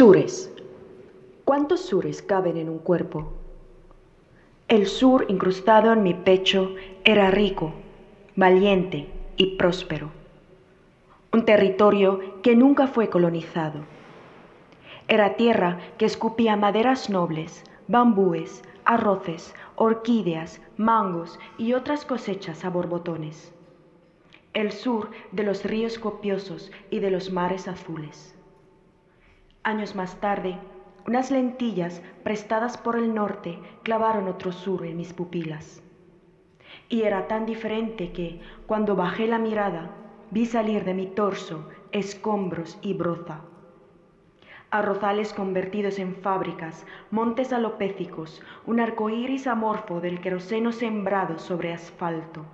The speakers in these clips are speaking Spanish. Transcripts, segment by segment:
Sures. ¿Cuántos sures caben en un cuerpo? El sur incrustado en mi pecho era rico, valiente y próspero. Un territorio que nunca fue colonizado. Era tierra que escupía maderas nobles, bambúes, arroces, orquídeas, mangos y otras cosechas a borbotones. El sur de los ríos copiosos y de los mares azules. Años más tarde, unas lentillas prestadas por el norte clavaron otro sur en mis pupilas. Y era tan diferente que, cuando bajé la mirada, vi salir de mi torso escombros y broza. Arrozales convertidos en fábricas, montes alopécicos, un arco iris amorfo del queroseno sembrado sobre asfalto.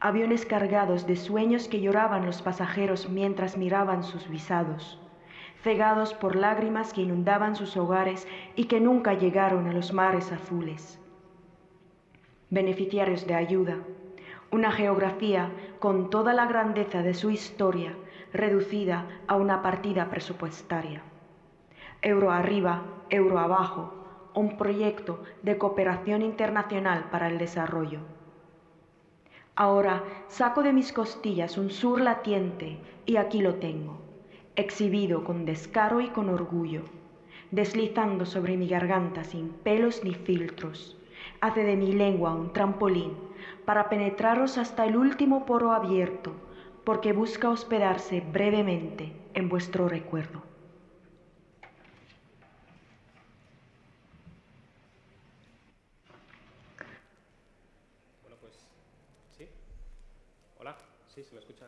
Aviones cargados de sueños que lloraban los pasajeros mientras miraban sus visados cegados por lágrimas que inundaban sus hogares y que nunca llegaron a los mares azules. Beneficiarios de ayuda, una geografía con toda la grandeza de su historia reducida a una partida presupuestaria. Euro arriba, euro abajo, un proyecto de cooperación internacional para el desarrollo. Ahora saco de mis costillas un sur latiente y aquí lo tengo exhibido con descaro y con orgullo, deslizando sobre mi garganta sin pelos ni filtros, hace de mi lengua un trampolín para penetraros hasta el último poro abierto, porque busca hospedarse brevemente en vuestro recuerdo. Pues sí. Sí, se me escucha.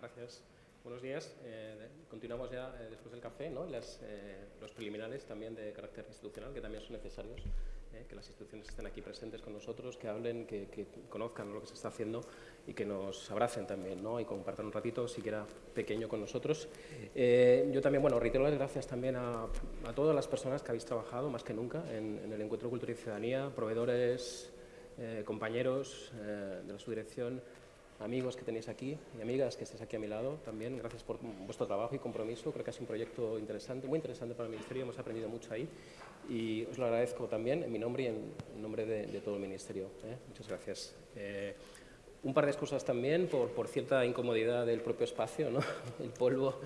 gracias. Buenos días. Eh, continuamos ya eh, después del café, ¿no? Eh, los preliminares también de carácter institucional, que también son necesarios, que las instituciones estén aquí presentes con nosotros, que hablen, que, conozcan lo que se está haciendo y que nos abracen también ¿no? y compartan un ratito, siquiera pequeño, con nosotros. yo también, bueno, reitero las gracias también a, todas las personas que habéis trabajado, más que nunca, en, en el Encuentro Cultura y Ciudadanía, proveedores, compañeros de la subdirección, amigos que tenéis aquí y amigas que estéis aquí a mi lado también. Gracias por vuestro trabajo y compromiso. Creo que ha sido un proyecto interesante, muy interesante para el Ministerio. Hemos aprendido mucho ahí y os lo agradezco también en mi nombre y en, nombre de, todo el Ministerio. ¿eh? Muchas gracias. Eh, un par de excusas también por, por, cierta incomodidad del propio espacio, ¿no? el polvo,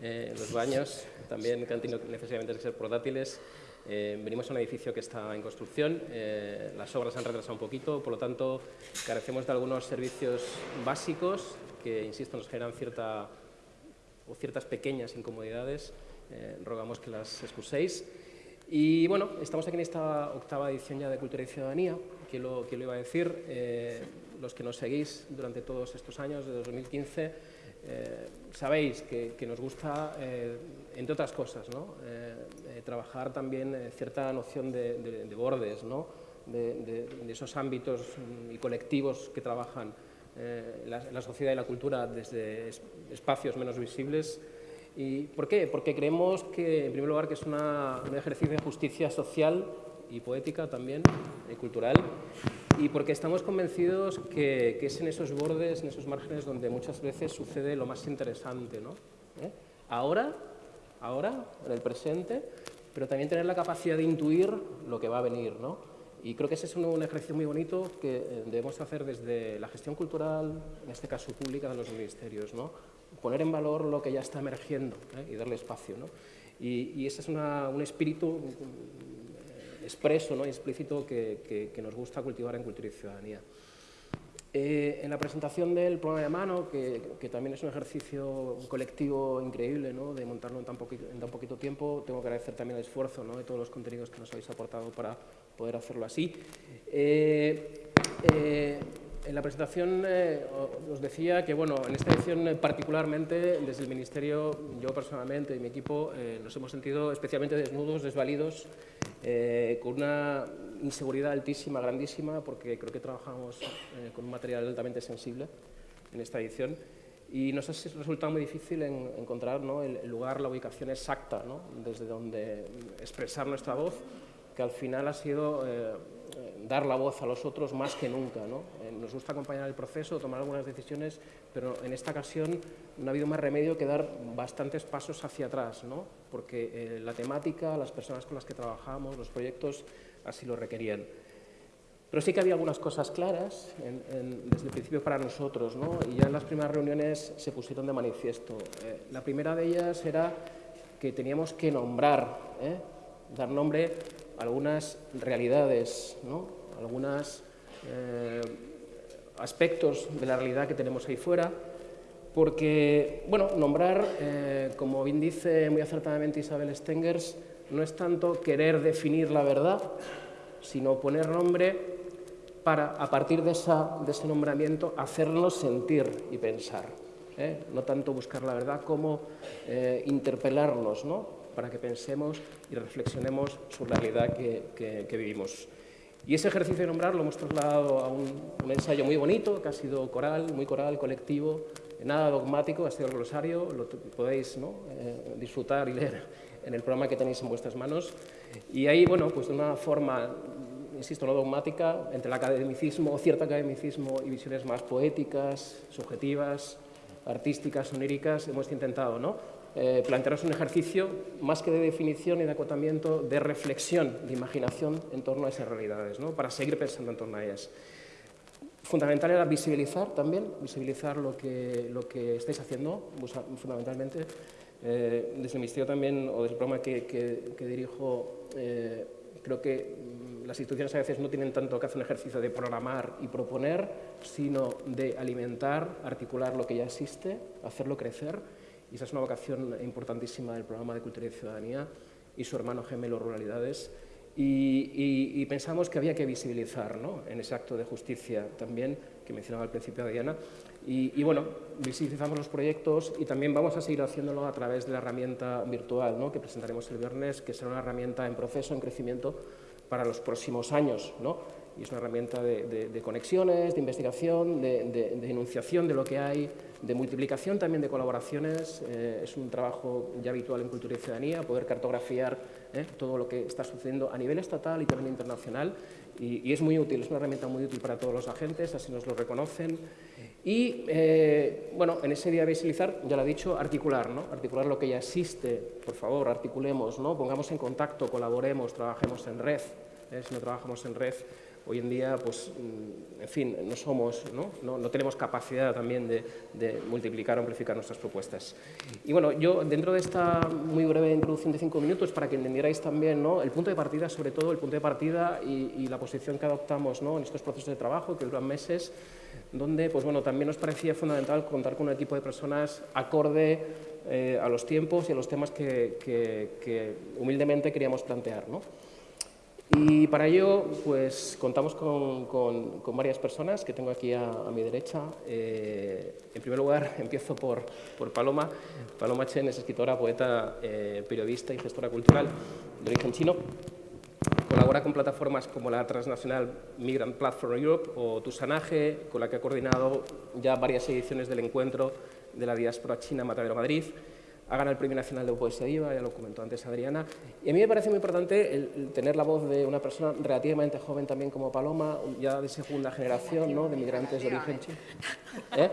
eh, los baños, también que han tenido necesariamente que ser portátiles. Eh, venimos a un edificio que está en construcción, eh, las obras han retrasado un poquito, por lo tanto carecemos de algunos servicios básicos que, insisto, nos generan cierta, o ciertas pequeñas incomodidades. Eh, rogamos que las excuséis. Y bueno, estamos aquí en esta octava edición ya de Cultura y Ciudadanía, que lo, lo iba a decir. los que nos seguís durante todos estos años, de 2015, eh, sabéis que, nos gusta, eh, entre otras cosas, eh, trabajar también cierta noción de, bordes, de, esos ámbitos y colectivos que trabajan la, sociedad y la cultura desde espacios menos visibles. ¿Y por qué? Porque creemos que, en primer lugar, que es un ejercicio de justicia social y poética también, y cultural, y porque estamos convencidos que, es en esos bordes, en esos márgenes, donde muchas veces sucede lo más interesante. ¿no? ¿Eh? Ahora, ahora, en el presente, pero también tener la capacidad de intuir lo que va a venir. ¿no? Y creo que ese es un, ejercicio muy bonito que eh, debemos hacer desde la gestión cultural, en este caso pública, de los ministerios. ¿no? Poner en valor lo que ya está emergiendo ¿eh? y darle espacio. ¿no? Y, ese es un espíritu expreso, ¿no? explícito que, nos gusta cultivar en Cultura y Ciudadanía. Eh, en la presentación del programa de mano, que, también es un ejercicio colectivo increíble ¿no? de montarlo en tan, poquito, en tan poquito tiempo, tengo que agradecer también el esfuerzo ¿no? de todos los contenidos que nos habéis aportado para poder hacerlo así. Eh, eh, en la presentación os decía que bueno, en esta edición particularmente desde el Ministerio, yo personalmente y mi equipo nos hemos sentido especialmente desnudos, desvalidos eh, con una inseguridad altísima, grandísima, porque creo que trabajamos eh, con un material altamente sensible en esta edición. Y nos ha resultado muy difícil encontrar el, lugar, la ubicación exacta desde donde expresar nuestra voz, que al final ha sido eh, dar la voz a los otros más que nunca. nos gusta acompañar el proceso, tomar algunas decisiones, pero en esta ocasión no ha habido más remedio que dar bastantes pasos hacia atrás, ¿no? porque eh, la temática, las personas con las que trabajamos, los proyectos, así lo requerían. Pero sí que había algunas cosas claras desde el principio para nosotros, ¿no? y ya en las primeras reuniones se pusieron de manifiesto. Eh, la primera de ellas era que teníamos que nombrar, ¿eh? dar nombre algunas realidades, ¿no? algunos eh, aspectos de la realidad que tenemos ahí fuera, porque, bueno, nombrar, como bien dice muy acertadamente Isabel Stengers, no es tanto querer definir la verdad, sino poner nombre para, a partir de, ese nombramiento, hacernos sentir y pensar. ¿eh? No tanto buscar la verdad como eh, interpelarnos, ¿no? Para que pensemos y reflexionemos sobre la realidad que, vivimos. Y ese ejercicio de nombrar lo hemos trasladado a un, ensayo muy bonito, que ha sido coral, muy coral, colectivo, nada dogmático, ha sido el glosario, lo podéis eh, disfrutar y leer en el programa que tenéis en vuestras manos. Y ahí, bueno, pues de una forma insisto, no dogmática, entre el academicismo, cierto academicismo y visiones más poéticas, subjetivas, artísticas, oníricas, hemos intentado ¿no? Eh, plantearos un ejercicio más que de definición y de acotamiento, de reflexión, de imaginación en torno a esas realidades, ¿no? para seguir pensando en torno a ellas. Fundamental era visibilizar también, visibilizar lo que, lo que estáis haciendo, fundamentalmente. Eh, desde el Ministerio también, o desde el programa que, que, dirijo, eh, creo que mm, las instituciones a veces no tienen tanto que hacer un ejercicio de programar y proponer, sino de alimentar, articular lo que ya existe, hacerlo crecer. Esa es una vocación importantísima del programa de Cultura y Ciudadanía y su hermano gemelo Ruralidades. Y, pensamos que había que visibilizar ¿no? en ese acto de justicia también, que mencionaba al principio Diana. Y, y, bueno, visibilizamos los proyectos y también vamos a seguir haciéndolo a través de la herramienta virtual ¿no? que presentaremos el viernes, que será una herramienta en proceso, en crecimiento para los próximos años. ¿no? Y es una herramienta de, conexiones, de investigación, de, enunciación de lo que hay, de multiplicación también de colaboraciones. Eh, es un trabajo ya habitual en Cultura y Ciudadanía, poder cartografiar ¿eh? todo lo que está sucediendo a nivel estatal y también internacional. Y, y, es muy útil, es una herramienta muy útil para todos los agentes, así nos lo reconocen. Y, eh, bueno, en ese día visibilizar, ya lo he dicho, articular, ¿no? Articular lo que ya existe, por favor, articulemos, ¿no? Pongamos en contacto, colaboremos, trabajemos en red. ¿eh? Si no trabajamos en red, hoy en día, pues, mm, en fin, no somos, ¿no? No, tenemos capacidad también de, multiplicar o amplificar nuestras propuestas. Y bueno, yo dentro de esta muy breve introducción de cinco minutos, para que entendierais también ¿no? el punto de partida, sobre todo el punto de partida y, la posición que adoptamos ¿no? en estos procesos de trabajo que duran meses, donde pues bueno, también nos parecía fundamental contar con un equipo de personas acorde eh, a los tiempos y a los temas que, humildemente queríamos plantear. ¿no? Y para ello pues, contamos con, con, varias personas que tengo aquí a, mi derecha. Eh, en primer lugar, empiezo por, por, Paloma. Paloma Chen es escritora, poeta, eh, periodista y gestora cultural de origen chino. Colabora con plataformas como la transnacional Migrant Platform Europe o Tusanaje, con la que ha coordinado ya varias ediciones del encuentro de la diáspora china Matadero Madrid ha ganado el Premio Nacional de Poesía Viva, ya lo comentó antes Adriana. Y a mí me parece muy importante el, tener la voz de una persona relativamente joven también como Paloma, ya de segunda generación, ¿no? de migrantes de origen chino. ¿Eh?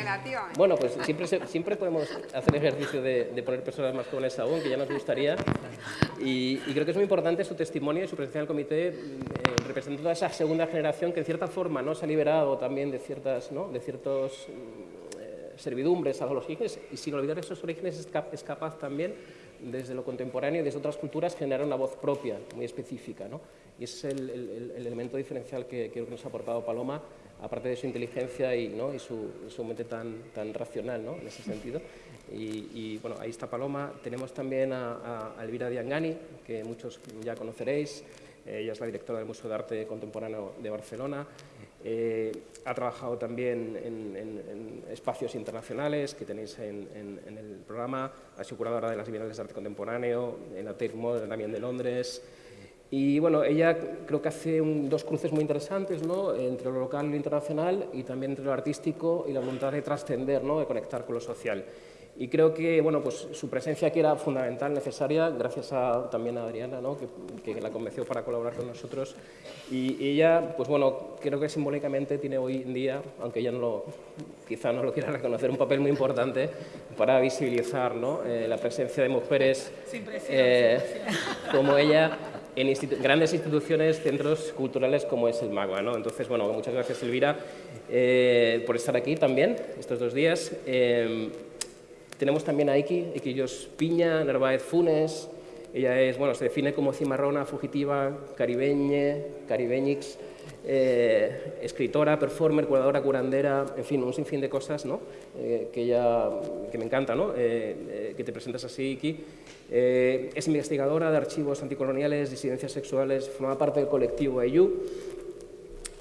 Relativamente. Bueno, pues siempre, siempre podemos hacer ejercicio de, poner personas más jóvenes aún, que ya nos gustaría. Y, creo que es muy importante su testimonio y su presencia en el comité, eh, representando a esa segunda generación que en cierta forma ¿no? se ha liberado también de, ciertas, ¿no? de ciertos servidumbres a los orígenes y sin olvidar esos orígenes es, capaz también desde lo contemporáneo y desde otras culturas generar una voz propia, muy específica. ¿no? Y es el, elemento diferencial que creo que nos ha aportado Paloma, aparte de su inteligencia y, ¿no? y su, mente tan, tan racional ¿no? en ese sentido. Y, bueno, ahí está Paloma. Tenemos también a, a Elvira Diangani, que muchos ya conoceréis. Ella es la directora del Museo de Arte Contemporáneo de Barcelona. Eh, ha trabajado también en, espacios internacionales que tenéis en, el programa, ha sido curadora de las Bienales de Arte Contemporáneo, en la Tate Modern también de Londres. Y bueno, ella creo que hace dos cruces muy interesantes ¿no? entre lo local y lo internacional y también entre lo artístico y la voluntad de trascender, ¿no? de conectar con lo social. Y creo que bueno, pues, su presencia aquí era fundamental, necesaria, gracias a, también a Adriana, ¿no? que, que, la convenció para colaborar con nosotros. Y, ella, pues bueno, creo que simbólicamente tiene hoy en día, aunque ella no lo, quizá no lo quiera reconocer, un papel muy importante para visibilizar ¿no? Eh, la presencia de mujeres eh, como ella en grandes instituciones, centros culturales como es el MAGUA. ¿no? Entonces, bueno, muchas gracias Elvira eh, por estar aquí también estos dos días. Tenemos también a Iki, Iquillos Piña, Narváez Funes. Ella es, bueno, se define como cimarrona, fugitiva, caribeñe, caribeñix, eh, escritora, performer, curadora, curandera, en fin, un sinfín de cosas ¿no? Eh, que, ella, que me encanta, ¿no? Eh, que te presentas así, Iki. es investigadora de archivos anticoloniales, disidencias sexuales, forma parte del colectivo EYU,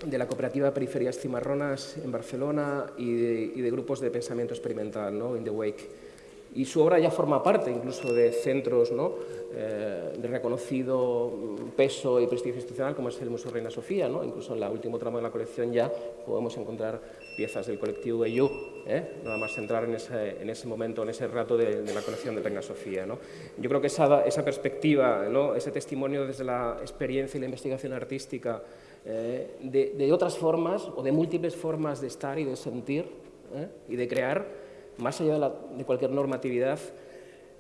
de la cooperativa Periferias Cimarronas en Barcelona y de, y de grupos de pensamiento experimental, ¿no? In the Wake y su obra ya forma parte incluso de centros ¿no? eh, de reconocido peso y prestigio institucional como es el Museo Reina Sofía. ¿no? Incluso en la última trama de la colección ya podemos encontrar piezas del colectivo EU, ¿eh? nada más entrar en ese, en ese, momento, en ese rato de, la colección de Reina Sofía. ¿no? Yo creo que esa, esa perspectiva, ese testimonio desde la experiencia y la investigación artística eh, de, de, otras formas o de múltiples formas de estar y de sentir ¿eh? y de crear, más allá de, cualquier normatividad,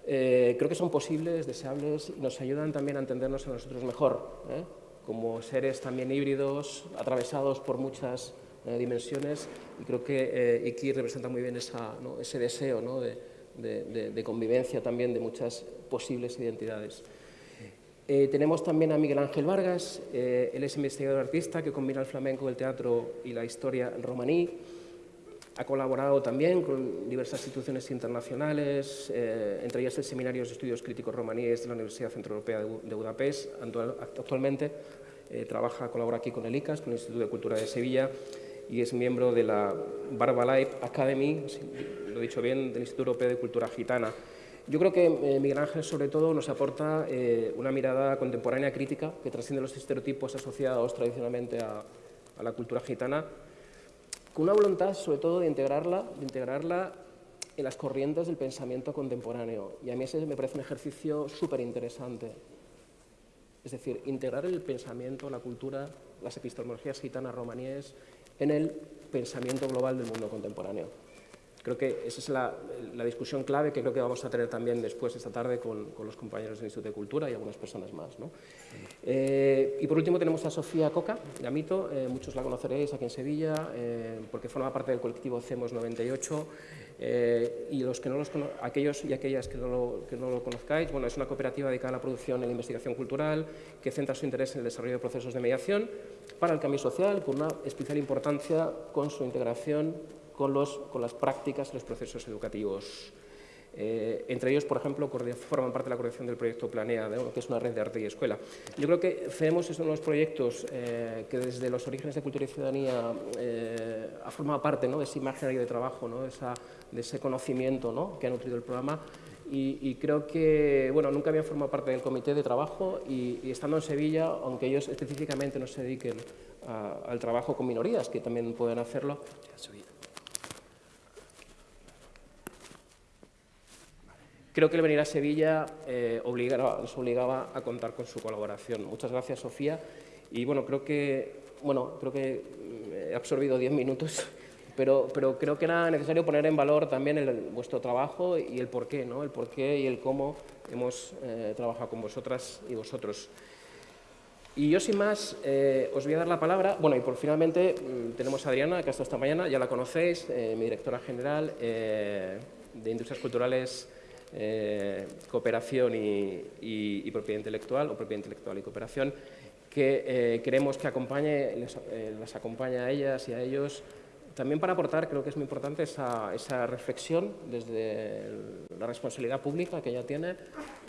eh, creo que son posibles, deseables y nos ayudan también a entendernos a nosotros mejor, ¿eh? como seres también híbridos, atravesados por muchas eh, dimensiones y creo que Iki representa muy bien ese deseo de, convivencia también de muchas posibles identidades. tenemos también a Miguel Ángel Vargas, él es investigador artista que combina el flamenco, el teatro y la historia romaní. Ha colaborado también con diversas instituciones internacionales, eh, entre ellas el Seminario de Estudios Críticos Romaníes de la Universidad Centroeuropea de Budapest. Actualmente eh, trabaja, colabora aquí con el ICAS, con el Instituto de Cultura de Sevilla, y es miembro de la Barbalife Academy, lo he dicho bien, del Instituto Europeo de Cultura Gitana. Yo creo que eh, Miguel Ángel, sobre todo, nos aporta una mirada contemporánea crítica que trasciende los estereotipos asociados tradicionalmente a, a la cultura gitana con una voluntad sobre todo de integrarla, de integrarla en las corrientes del pensamiento contemporáneo. Y a mí ese me parece un ejercicio súper interesante. Es decir, integrar el pensamiento, la cultura, las epistemologías gitanas romaníes en el pensamiento global del mundo contemporáneo. Creo que esa es la, discusión clave que creo que vamos a tener también después esta tarde con, los compañeros del Instituto de Cultura y algunas personas más. Eh, y por último tenemos a Sofía Coca, de Amito, eh, muchos la conoceréis aquí en Sevilla, eh, porque forma parte del colectivo CEMOS 98, y los que no los aquellos y aquellas que no, lo, que no lo conozcáis, bueno, es una cooperativa dedicada a la producción y la investigación cultural, que centra su interés en el desarrollo de procesos de mediación para el cambio social, con una especial importancia con su integración con, los, con las prácticas y los procesos educativos. Eh, entre ellos, por ejemplo, forman parte de la coordinación del proyecto Planea, que es una red de arte y escuela. Yo creo que CEMOS es uno de los proyectos eh, que desde los orígenes de Cultura y Ciudadanía eh, ha formado parte ¿no? de ese imaginario de trabajo, ¿no? esa, de, ese conocimiento ¿no? que ha nutrido el programa y, creo que, bueno, nunca habían formado parte del comité de trabajo y, estando en Sevilla, aunque ellos específicamente no se dediquen al trabajo con minorías, que también pueden hacerlo, Creo que el venir a Sevilla eh, nos obligaba a contar con su colaboración. Muchas gracias, Sofía. Y bueno, creo que, bueno, creo que mm, he absorbido diez minutos, pero, pero creo que era necesario poner en valor también vuestro trabajo y el porqué, ¿no? El porqué y el cómo hemos eh, trabajado con vosotras y vosotros. Y yo, sin más, eh, os voy a dar la palabra. Bueno, y por finalmente mm, tenemos a Adriana, que ha estado esta mañana, ya la conocéis, mi directora general de Industrias Culturales eh, cooperación y, propiedad intelectual, o propiedad intelectual y cooperación, que eh, queremos que acompañe, les, eh, las acompañe a ellas y a ellos, también para aportar, creo que es muy importante, esa, esa, reflexión desde la responsabilidad pública que ella tiene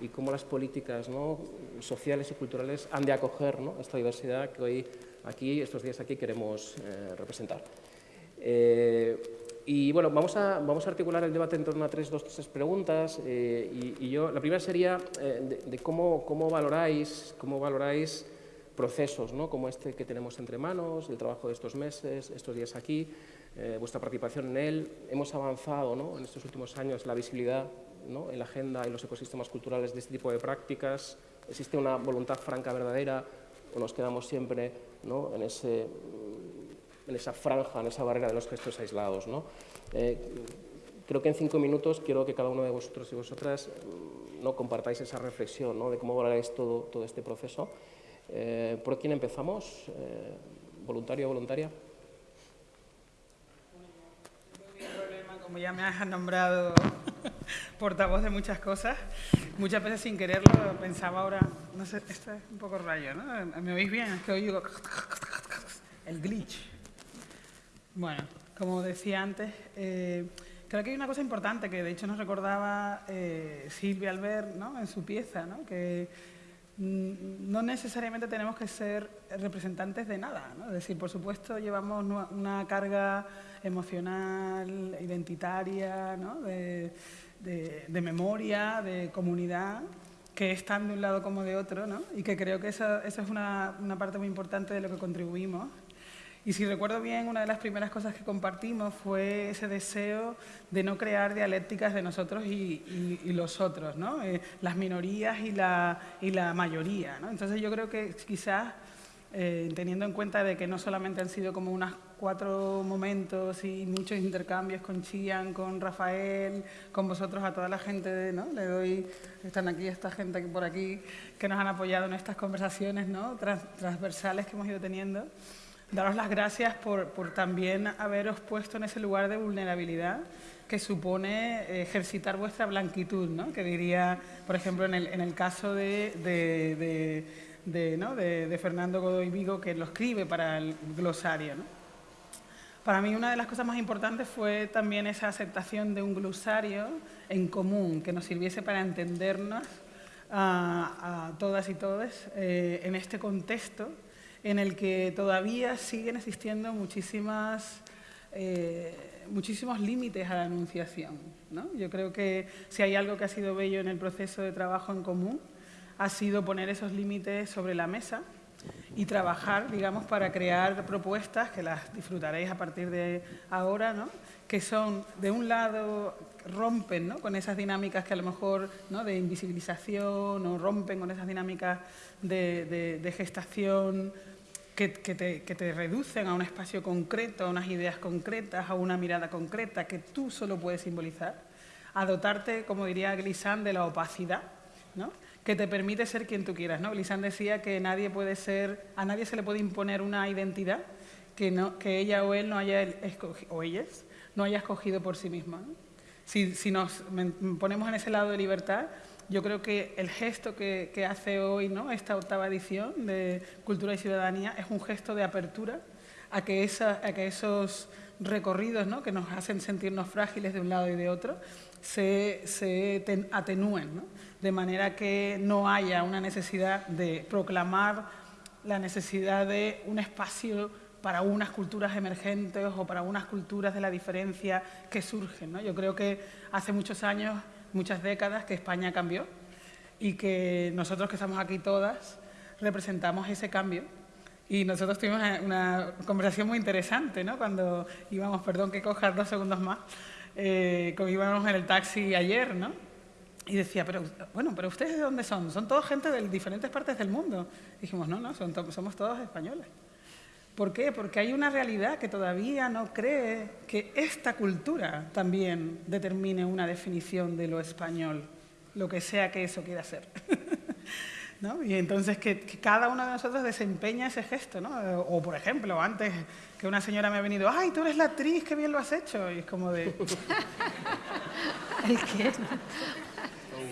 y cómo las políticas ¿no? sociales y culturales han de acoger esta diversidad que hoy aquí, estos días aquí, queremos representar. Y bueno, vamos a, vamos a articular el debate en torno a tres, dos, tres preguntas. Eh, y, yo, la primera sería eh, de, cómo, cómo, valoráis, cómo valoráis procesos ¿no? como este que tenemos entre manos, el trabajo de estos meses, estos días aquí, eh, vuestra participación en él. Hemos avanzado ¿no? en estos últimos años la visibilidad ¿no? en la agenda y los ecosistemas culturales de este tipo de prácticas. ¿Existe una voluntad franca verdadera o nos quedamos siempre en, ese, en esa franja, en esa barrera de los gestos aislados? ¿no? Eh, creo que en cinco minutos quiero que cada uno de vosotros y vosotras ¿no? compartáis esa reflexión ¿no? de cómo valoráis todo, todo este proceso. Eh, ¿Por quién empezamos? Eh, ¿Voluntario o voluntaria? como ya me has nombrado portavoz de muchas cosas, muchas veces sin quererlo pensaba ahora, no sé, esto es un poco rayo, ¿no? ¿Me oís bien? Es que oigo el glitch. Bueno, como decía antes, eh, creo que hay una cosa importante que de hecho nos recordaba eh, Silvia Albert en su pieza, ¿no? que mm, no necesariamente tenemos que ser representantes de nada. ¿no? Es decir, por supuesto llevamos una carga emocional, identitaria, ¿no? de, memoria, de comunidad, que están de un lado como de otro, ¿no? y que creo que eso, es una, parte muy importante de lo que contribuimos. Y si recuerdo bien, una de las primeras cosas que compartimos fue ese deseo de no crear dialécticas de nosotros y, y, los otros, ¿no? Eh, las minorías y la, y la mayoría. ¿no? Entonces yo creo que quizás, eh, teniendo en cuenta de que no solamente han sido como unas cuatro momentos y muchos intercambios con Chian, con Rafael, con vosotros, a toda la gente, ¿no? Le doy, están aquí esta gente por aquí que nos han apoyado en estas conversaciones ¿no? transversales que hemos ido teniendo. Daros las gracias por, por también haberos puesto en ese lugar de vulnerabilidad que supone ejercitar vuestra blanquitud, ¿no? que diría, por ejemplo, en el, caso de, de, de, ¿no? de, Fernando Godoy Vigo, que lo escribe para el glosario. ¿no? Para mí una de las cosas más importantes fue también esa aceptación de un glosario en común que nos sirviese para entendernos a, todas y todos eh, en este contexto en el que todavía siguen existiendo muchísimas, eh, muchísimos límites a la enunciación. Yo creo que si hay algo que ha sido bello en el proceso de trabajo en común, ha sido poner esos límites sobre la mesa y trabajar, digamos, para crear propuestas que las disfrutaréis a partir de ahora, ¿no? que son, de un lado, rompen ¿no? con esas dinámicas que a lo mejor ¿no? de invisibilización o rompen con esas dinámicas de, gestación que, te, que, reducen a un espacio concreto, a unas ideas concretas, a una mirada concreta que tú solo puedes simbolizar, a dotarte, como diría Glissant, de la opacidad, ¿no? que te permite ser quien tú quieras. ¿no? Glissant decía que nadie puede ser, a nadie se le puede imponer una identidad que, no, que ella o él no haya escogido, o ellas, no haya escogido por sí misma. Si, si, nos ponemos en ese lado de libertad, yo creo que el gesto que, hace hoy ¿no? esta octava edición de Cultura y Ciudadanía es un gesto de apertura a que, esos recorridos ¿no? que nos hacen sentirnos frágiles de un lado y de otro se, se atenúen. ¿no? de manera que no haya una necesidad de proclamar la necesidad de un espacio para unas culturas emergentes o para unas culturas de la diferencia que surgen. ¿no? Yo creo que hace muchos años, muchas décadas, que España cambió y que nosotros que estamos aquí todas representamos ese cambio. Y nosotros tuvimos una conversación muy interesante, ¿no? Cuando íbamos, perdón que cojas dos segundos más, eh, cuando íbamos en el taxi ayer, ¿no? Y decía, pero bueno, pero ustedes de dónde son? Son todos gente de diferentes partes del mundo. dijimos, no, no, somos todos españoles. ¿Por qué? Porque hay una realidad que todavía no cree que esta cultura también determine una definición de lo español, lo que sea que eso quiera ser. ¿No? Y entonces que, cada uno de nosotros desempeña ese gesto, ¿no? O, por ejemplo, antes que una señora me ha venido, ¡ay, tú eres la actriz, qué bien lo has hecho! Y es como de... ¿El qué?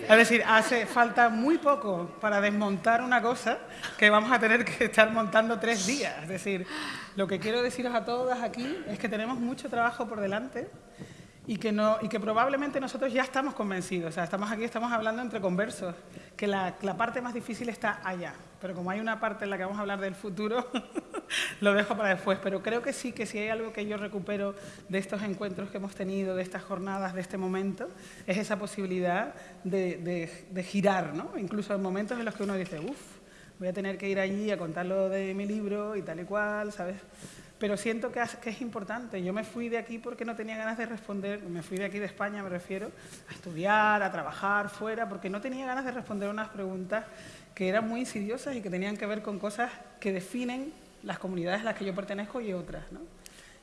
Es decir, hace falta muy poco para desmontar una cosa que vamos a tener que estar montando tres días. Es decir, lo que quiero deciros a todas aquí es que tenemos mucho trabajo por delante y que, no, y que probablemente nosotros ya estamos convencidos. O sea, estamos aquí, estamos hablando entre conversos, que la, la parte más difícil está allá. Pero como hay una parte en la que vamos a hablar del futuro, lo dejo para después. Pero creo que sí, que si hay algo que yo recupero de estos encuentros que hemos tenido, de estas jornadas, de este momento, es esa posibilidad de, de, girar, ¿no? Incluso en momentos en los que uno dice, uff, voy a tener que ir allí a contar lo de mi libro y tal y cual, ¿sabes? Pero siento que, es importante. Yo me fui de aquí porque no tenía ganas de responder, me fui de aquí de España, me refiero, a estudiar, a trabajar fuera, porque no tenía ganas de responder unas preguntas que eran muy insidiosas y que tenían que ver con cosas que definen las comunidades a las que yo pertenezco y otras. ¿no?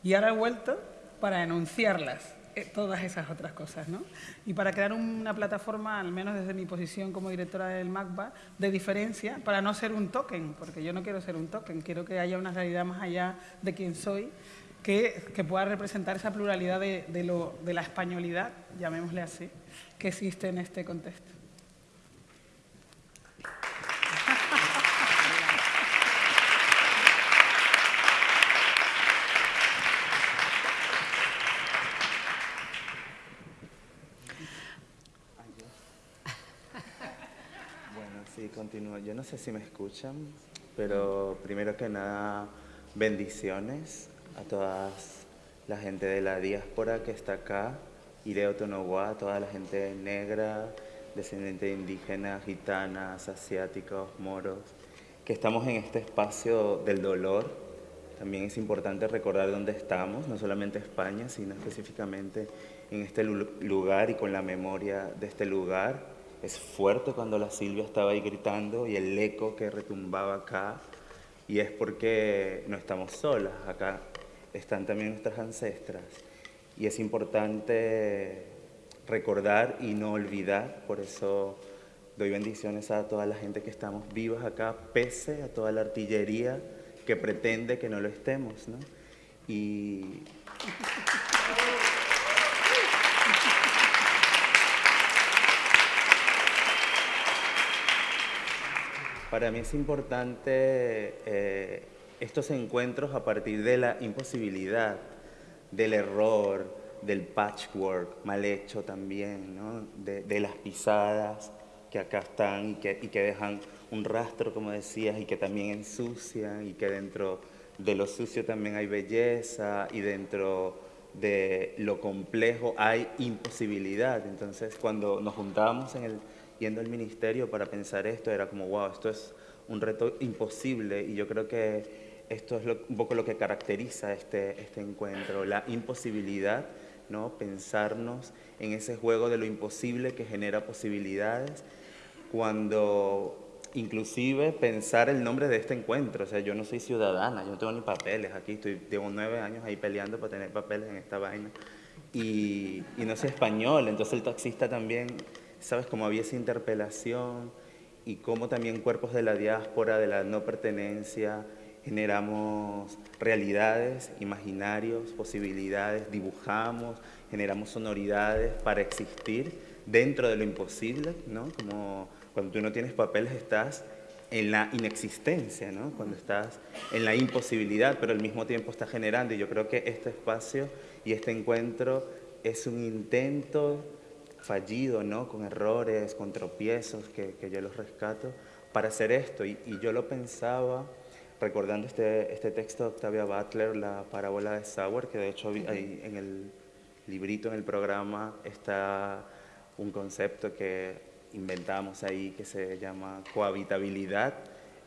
Y ahora he vuelto para enunciarlas eh, todas esas otras cosas, ¿no? Y para crear una plataforma, al menos desde mi posición como directora del MACBA, de diferencia, para no ser un token, porque yo no quiero ser un token, quiero que haya una realidad más allá de quién soy, que, pueda representar esa pluralidad de la españolidad, llamémosle así, que existe en este contexto. Yo no sé si me escuchan, pero primero que nada, bendiciones a toda la gente de la diáspora que está acá, Ireo Tonoguá, toda la gente negra, descendiente de indígenas, gitanas, asiáticos, moros, que estamos en este espacio del dolor. También es importante recordar dónde estamos, no solamente España, sino específicamente en este lugar y con la memoria de este lugar es fuerte cuando la Silvia estaba ahí gritando y el eco que retumbaba acá. Y es porque no estamos solas, acá están también nuestras ancestras. Y es importante recordar y no olvidar, por eso doy bendiciones a toda la gente que estamos vivas acá, pese a toda la artillería que pretende que no lo estemos. ¿no? Y Para mí es importante eh, estos encuentros a partir de la imposibilidad, del error, del patchwork mal hecho también, ¿no? de, las pisadas que acá están y que, y que dejan un rastro, como decías, y que también ensucian y que dentro de lo sucio también hay belleza y dentro de lo complejo hay imposibilidad. Entonces, cuando nos juntamos en el yendo al ministerio para pensar esto, era como, wow, esto es un reto imposible y yo creo que esto es un poco lo que caracteriza este, este encuentro, la imposibilidad, ¿no? pensarnos en ese juego de lo imposible que genera posibilidades, cuando inclusive pensar el nombre de este encuentro, o sea, yo no soy ciudadana, yo no tengo ni papeles aquí, estoy, llevo nueve años ahí peleando para tener papeles en esta vaina, y, y no soy español, entonces el taxista también ¿sabes? Cómo había esa interpelación y cómo también cuerpos de la diáspora, de la no pertenencia, generamos realidades, imaginarios, posibilidades, dibujamos, generamos sonoridades para existir dentro de lo imposible, ¿no? Como cuando tú no tienes papeles estás en la inexistencia, ¿no? Cuando estás en la imposibilidad, pero al mismo tiempo estás generando. Y yo creo que este espacio y este encuentro es un intento fallido, ¿no? con errores, con tropiezos, que, que yo los rescato, para hacer esto. Y, y, yo lo pensaba recordando este, este texto de Octavia Butler, la parábola de Sauer, que de hecho ahí en el librito, en el programa, está un concepto que inventamos ahí que se llama cohabitabilidad.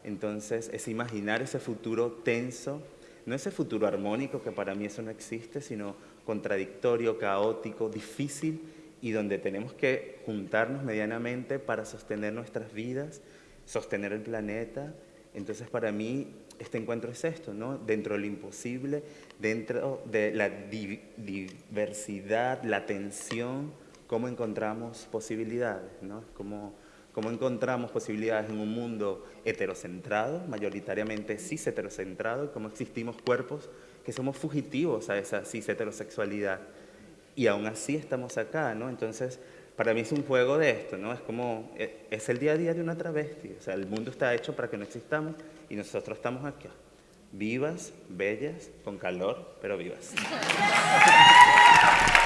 Entonces, es imaginar ese futuro tenso, no ese futuro armónico, que para mí eso no existe, sino contradictorio, caótico, difícil, y donde tenemos que juntarnos medianamente para sostener nuestras vidas, sostener el planeta. Entonces, para mí, este encuentro es esto, ¿no? Dentro de lo imposible, dentro de la diversidad, la tensión, cómo encontramos posibilidades, ¿no? Cómo, cómo encontramos posibilidades en un mundo heterocentrado, mayoritariamente cis heterocentrado, y cómo existimos cuerpos que somos fugitivos a esa cis heterosexualidad y aún así estamos acá, ¿no? Entonces, para mí es un juego de esto, ¿no? Es como, e, es el día a día de una travesti, o sea, el mundo está hecho para que no existamos y nosotros estamos aquí, vivas, bellas, con calor, pero vivas.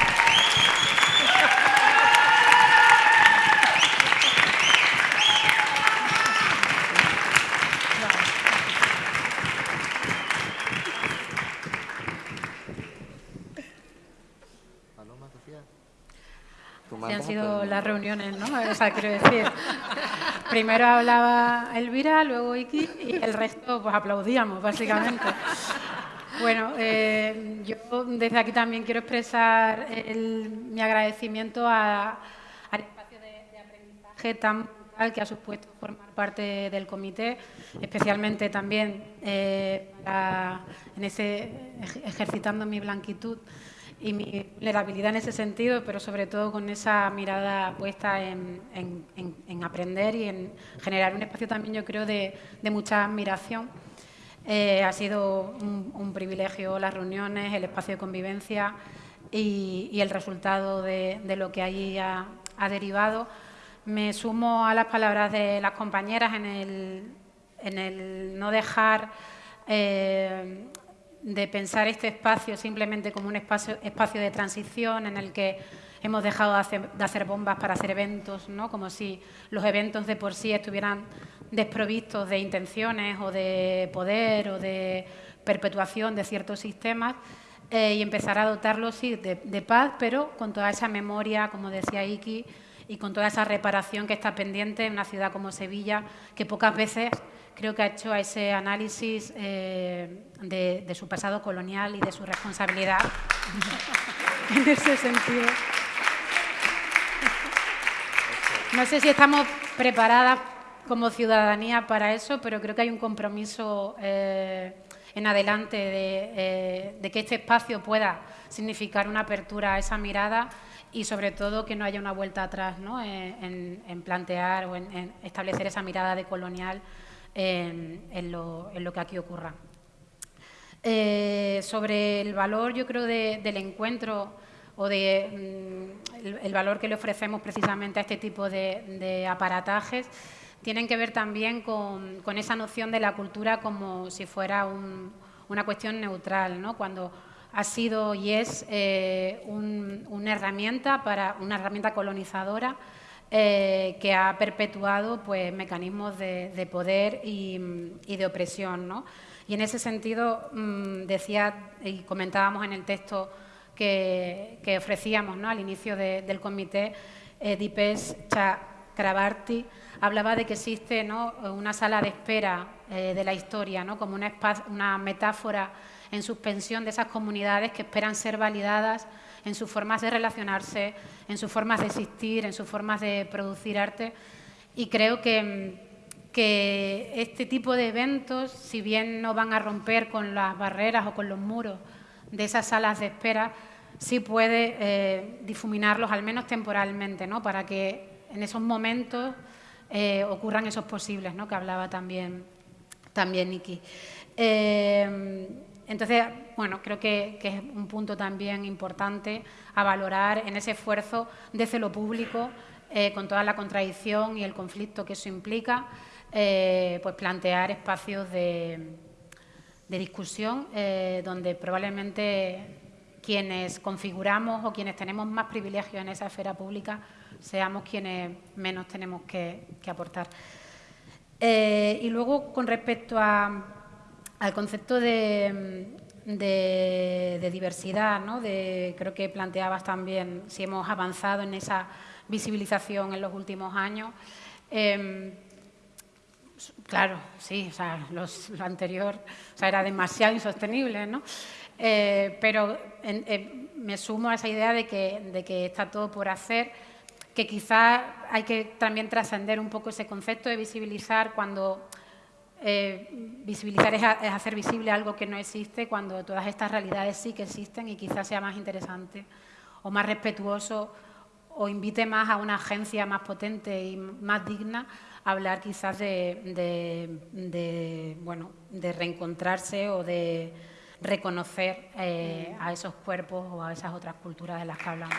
han sido las reuniones, ¿no? O sea, quiero decir, primero hablaba Elvira, luego Iki y el resto pues aplaudíamos, básicamente. Bueno, eh, yo desde aquí también quiero expresar mi agradecimiento al espacio de, aprendizaje tan brutal que ha supuesto formar parte del comité, especialmente también eh, en ese ejercitando mi blanquitud y mi vulnerabilidad en ese sentido, pero sobre todo con esa mirada puesta en, aprender y en generar un espacio también, yo creo, de, mucha admiración. Eh, ha sido un, privilegio las reuniones, el espacio de convivencia y, el resultado de, lo que allí ha, derivado. Me sumo a las palabras de las compañeras en el, no dejar eh, de pensar este espacio simplemente como un espacio, espacio de transición en el que hemos dejado de hacer, bombas para hacer eventos, ¿no? como si los eventos de por sí estuvieran desprovistos de intenciones o de poder o de perpetuación de ciertos sistemas eh, y empezar a dotarlos sí, de, de, paz, pero con toda esa memoria, como decía Iki, y con toda esa reparación que está pendiente en una ciudad como Sevilla, que pocas veces creo que ha hecho ese análisis eh, de, su pasado colonial y de su responsabilidad en ese sentido. No sé si estamos preparadas como ciudadanía para eso, pero creo que hay un compromiso eh, en adelante eh, de, que este espacio pueda significar una apertura a esa mirada y sobre todo que no haya una vuelta atrás en, plantear o en, establecer esa mirada de colonial en, lo, que aquí ocurra. Eh, sobre el valor, yo creo, del encuentro o de mm, el, valor que le ofrecemos precisamente a este tipo de, aparatajes, tienen que ver también con, esa noción de la cultura como si fuera una cuestión neutral, ¿no? cuando ha sido y es eh, una herramienta para una herramienta colonizadora eh, que ha perpetuado pues, mecanismos de, poder y, de opresión. ¿no? Y en ese sentido, mm, decía y comentábamos en el texto que, ofrecíamos ¿no? al inicio del comité, eh, Chakrabarti hablaba de que existe ¿no? una sala de espera eh, de la historia, ¿no? como una metáfora en suspensión de esas comunidades que esperan ser validadas en sus formas de relacionarse, en sus formas de existir, en sus formas de producir arte. Y creo que, que este tipo de eventos, si bien no van a romper con las barreras o con los muros de esas salas de espera, sí puede eh, difuminarlos, al menos temporalmente, ¿no? para que en esos momentos eh, ocurran esos posibles, ¿no? que hablaba también, también Niki. Eh, entonces, bueno, creo que, es un punto también importante a valorar en ese esfuerzo desde lo público, eh, con toda la contradicción y el conflicto que eso implica, eh, pues plantear espacios de, discusión eh, donde probablemente quienes configuramos o quienes tenemos más privilegios en esa esfera pública seamos quienes menos tenemos que, aportar. y luego, con respecto a al concepto de, diversidad, ¿no? de, creo que planteabas también si hemos avanzado en esa visibilización en los últimos años. Em, claro, sí, o sea, lo anterior era demasiado insostenible, ¿no? Eh, pero me sumo a esa idea de que, de que está todo por hacer, que quizás hay que también trascender un poco ese concepto de visibilizar cuando eh, visibilizar es, hacer visible algo que no existe cuando todas estas realidades sí que existen y quizás sea más interesante o más respetuoso o invite más a una agencia más potente y más digna a hablar quizás de, bueno, de reencontrarse o de reconocer eh, a esos cuerpos o a esas otras culturas de las que hablamos.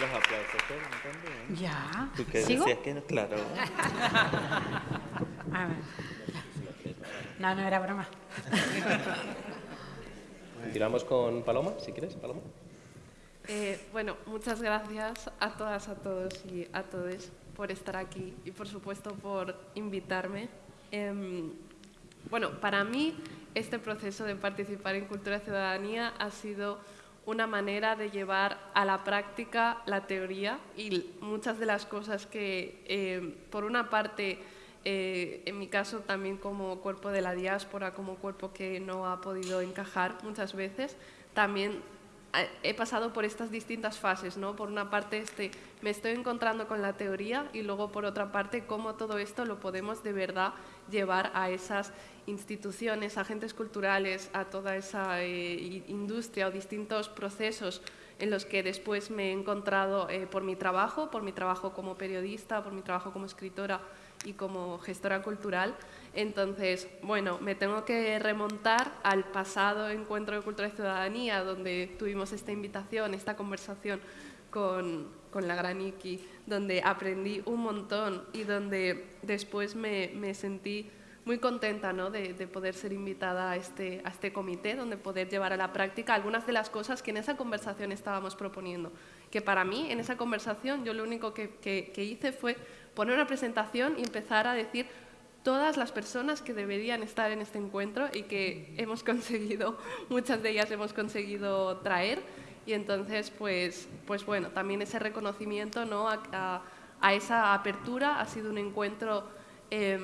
Los aplausos ¿eh? Ya. ¿Tú qué ¿Sigo? decías que no? Claro. A ver. No, no era broma. Tiramos con Paloma, si quieres, Paloma. Eh, bueno, muchas gracias a todas, a todos y a todos por estar aquí y por supuesto por invitarme. Eh, bueno, para mí este proceso de participar en Cultura Ciudadanía ha sido una manera de llevar a la práctica la teoría y muchas de las cosas que, eh, por una parte, eh, en mi caso también como cuerpo de la diáspora, como cuerpo que no ha podido encajar muchas veces, también he pasado por estas distintas fases, ¿no? Por una parte, este, me estoy encontrando con la teoría y luego, por otra parte, cómo todo esto lo podemos de verdad llevar a esas instituciones, agentes culturales, a toda esa eh, industria o distintos procesos en los que después me he encontrado eh, por mi trabajo, por mi trabajo como periodista, por mi trabajo como escritora y como gestora cultural. Entonces, bueno, me tengo que remontar al pasado encuentro de cultura y ciudadanía, donde tuvimos esta invitación, esta conversación con, con la gran Iki, donde aprendí un montón y donde después me, me sentí muy contenta ¿no? de, poder ser invitada a este, a este comité, donde poder llevar a la práctica algunas de las cosas que en esa conversación estábamos proponiendo. Que para mí, en esa conversación, yo lo único que, que, hice fue poner una presentación y empezar a decir todas las personas que deberían estar en este encuentro y que hemos conseguido, muchas de ellas hemos conseguido traer. Y entonces, pues, pues bueno, también ese reconocimiento ¿no? a, a, esa apertura ha sido un encuentro... Eh,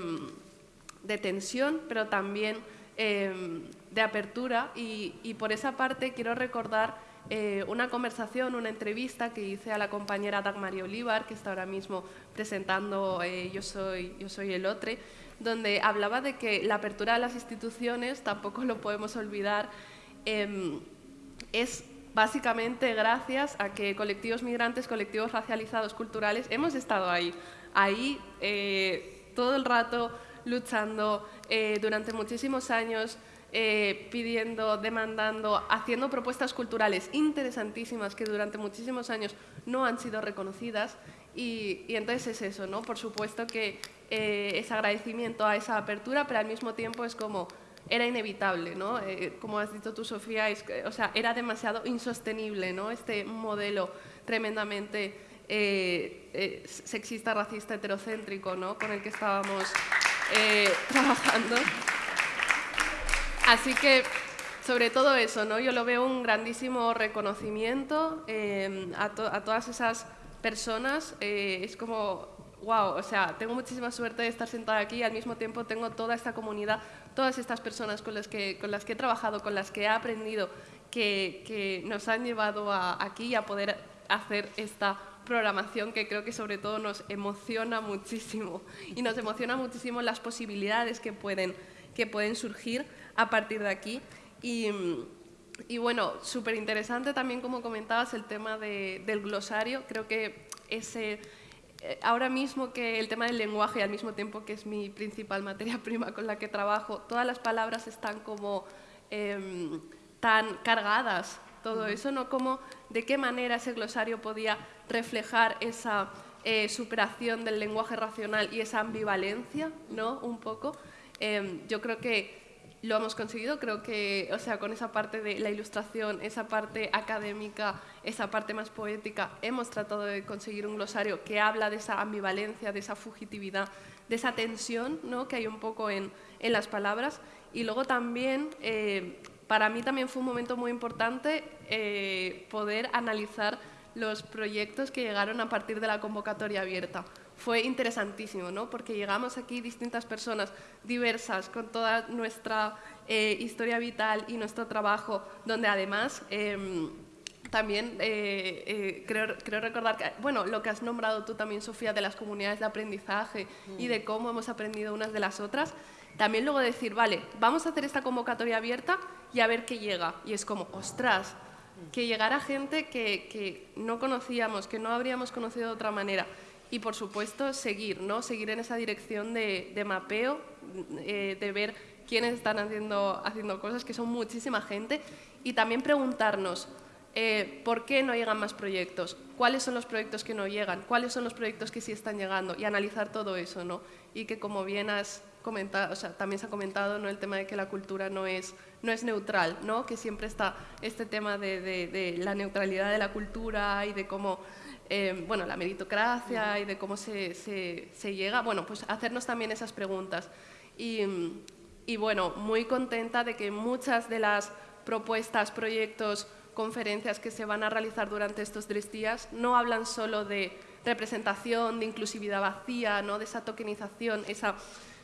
de tensión, pero también em, de apertura. Y, por esa parte quiero recordar eh, una conversación, una entrevista que hice a la compañera Dagmar Olivar, que está ahora mismo presentando eh, Yo, soy, Yo soy el otro, donde hablaba de que la apertura de las instituciones, tampoco lo podemos olvidar, em, es básicamente gracias a que colectivos migrantes, colectivos racializados, culturales, hemos estado ahí, ahí eh, todo el rato luchando eh, durante muchísimos años, eh, pidiendo, demandando, haciendo propuestas culturales interesantísimas que durante muchísimos años no han sido reconocidas. Y, entonces es eso, ¿no? Por supuesto que eh, es agradecimiento a esa apertura, pero al mismo tiempo es como era inevitable, ¿no? como has dicho tú, Sofía, o sea, era demasiado insostenible, ¿no? Este modelo tremendamente sexista, racista, heterocéntrico, ¿no? Con el que estábamos eh, trabajando. Así que, sobre todo eso, ¿no? yo lo veo un grandísimo reconocimiento eh, a, todas esas personas. Eh, es como, wow, o sea, tengo muchísima suerte de estar sentada aquí y al mismo tiempo tengo toda esta comunidad, todas estas personas con las que, con las que he trabajado, con las que he aprendido, que, que nos han llevado a, aquí a poder hacer esta programación que creo que sobre todo nos emociona muchísimo y nos emociona muchísimo las posibilidades que pueden, que pueden surgir a partir de aquí. Y, y bueno, súper interesante también como comentabas el tema del glosario, creo que ese ahora mismo que el tema del lenguaje, al mismo tiempo que es mi principal materia prima con la que trabajo, todas las palabras están como em, tan cargadas todo eso, ¿no? Como de qué manera ese glosario podía reflejar esa eh, superación del lenguaje racional y esa ambivalencia, ¿no? Un poco. Em, yo creo que lo hemos conseguido, creo que, o sea, con esa parte de la ilustración, esa parte académica, esa parte más poética, hemos tratado de conseguir un glosario que habla de esa ambivalencia, de esa fugitividad, de esa tensión ¿no? que hay un poco en, en las palabras. Y luego también eh, para mí también fue un momento muy importante eh, poder analizar los proyectos que llegaron a partir de la convocatoria abierta. Fue interesantísimo, ¿no? porque llegamos aquí distintas personas diversas, con toda nuestra eh, historia vital y nuestro trabajo, donde además em, también eh, creo, creo, recordar que, bueno, lo que has nombrado tú también, Sofía, de las comunidades de aprendizaje y de cómo hemos aprendido unas de las otras, también luego decir, vale, vamos a hacer esta convocatoria abierta y a ver qué llega. Y es como, ostras, que llegara gente que, que no conocíamos, que no habríamos conocido de otra manera. Y por supuesto, seguir, ¿no? Seguir en esa dirección de, de mapeo, eh, de ver quiénes están haciendo, haciendo cosas, que son muchísima gente, y también preguntarnos, eh, ¿por qué no llegan más proyectos? ¿Cuáles son los proyectos que no llegan? ¿Cuáles son los proyectos que sí están llegando? Y analizar todo eso, ¿no? Y que como bien has comentado, o sea, también se ha comentado ¿no? el tema de que la cultura no es, no es neutral, ¿no? que siempre está este tema de, de, la neutralidad de la cultura y de cómo, eh, bueno, la meritocracia y de cómo se, se, se, llega, bueno, pues hacernos también esas preguntas. Y, y bueno, muy contenta de que muchas de las propuestas, proyectos, conferencias que se van a realizar durante estos tres días no hablan solo de representación, de inclusividad vacía, ¿no? de esa tokenización, esa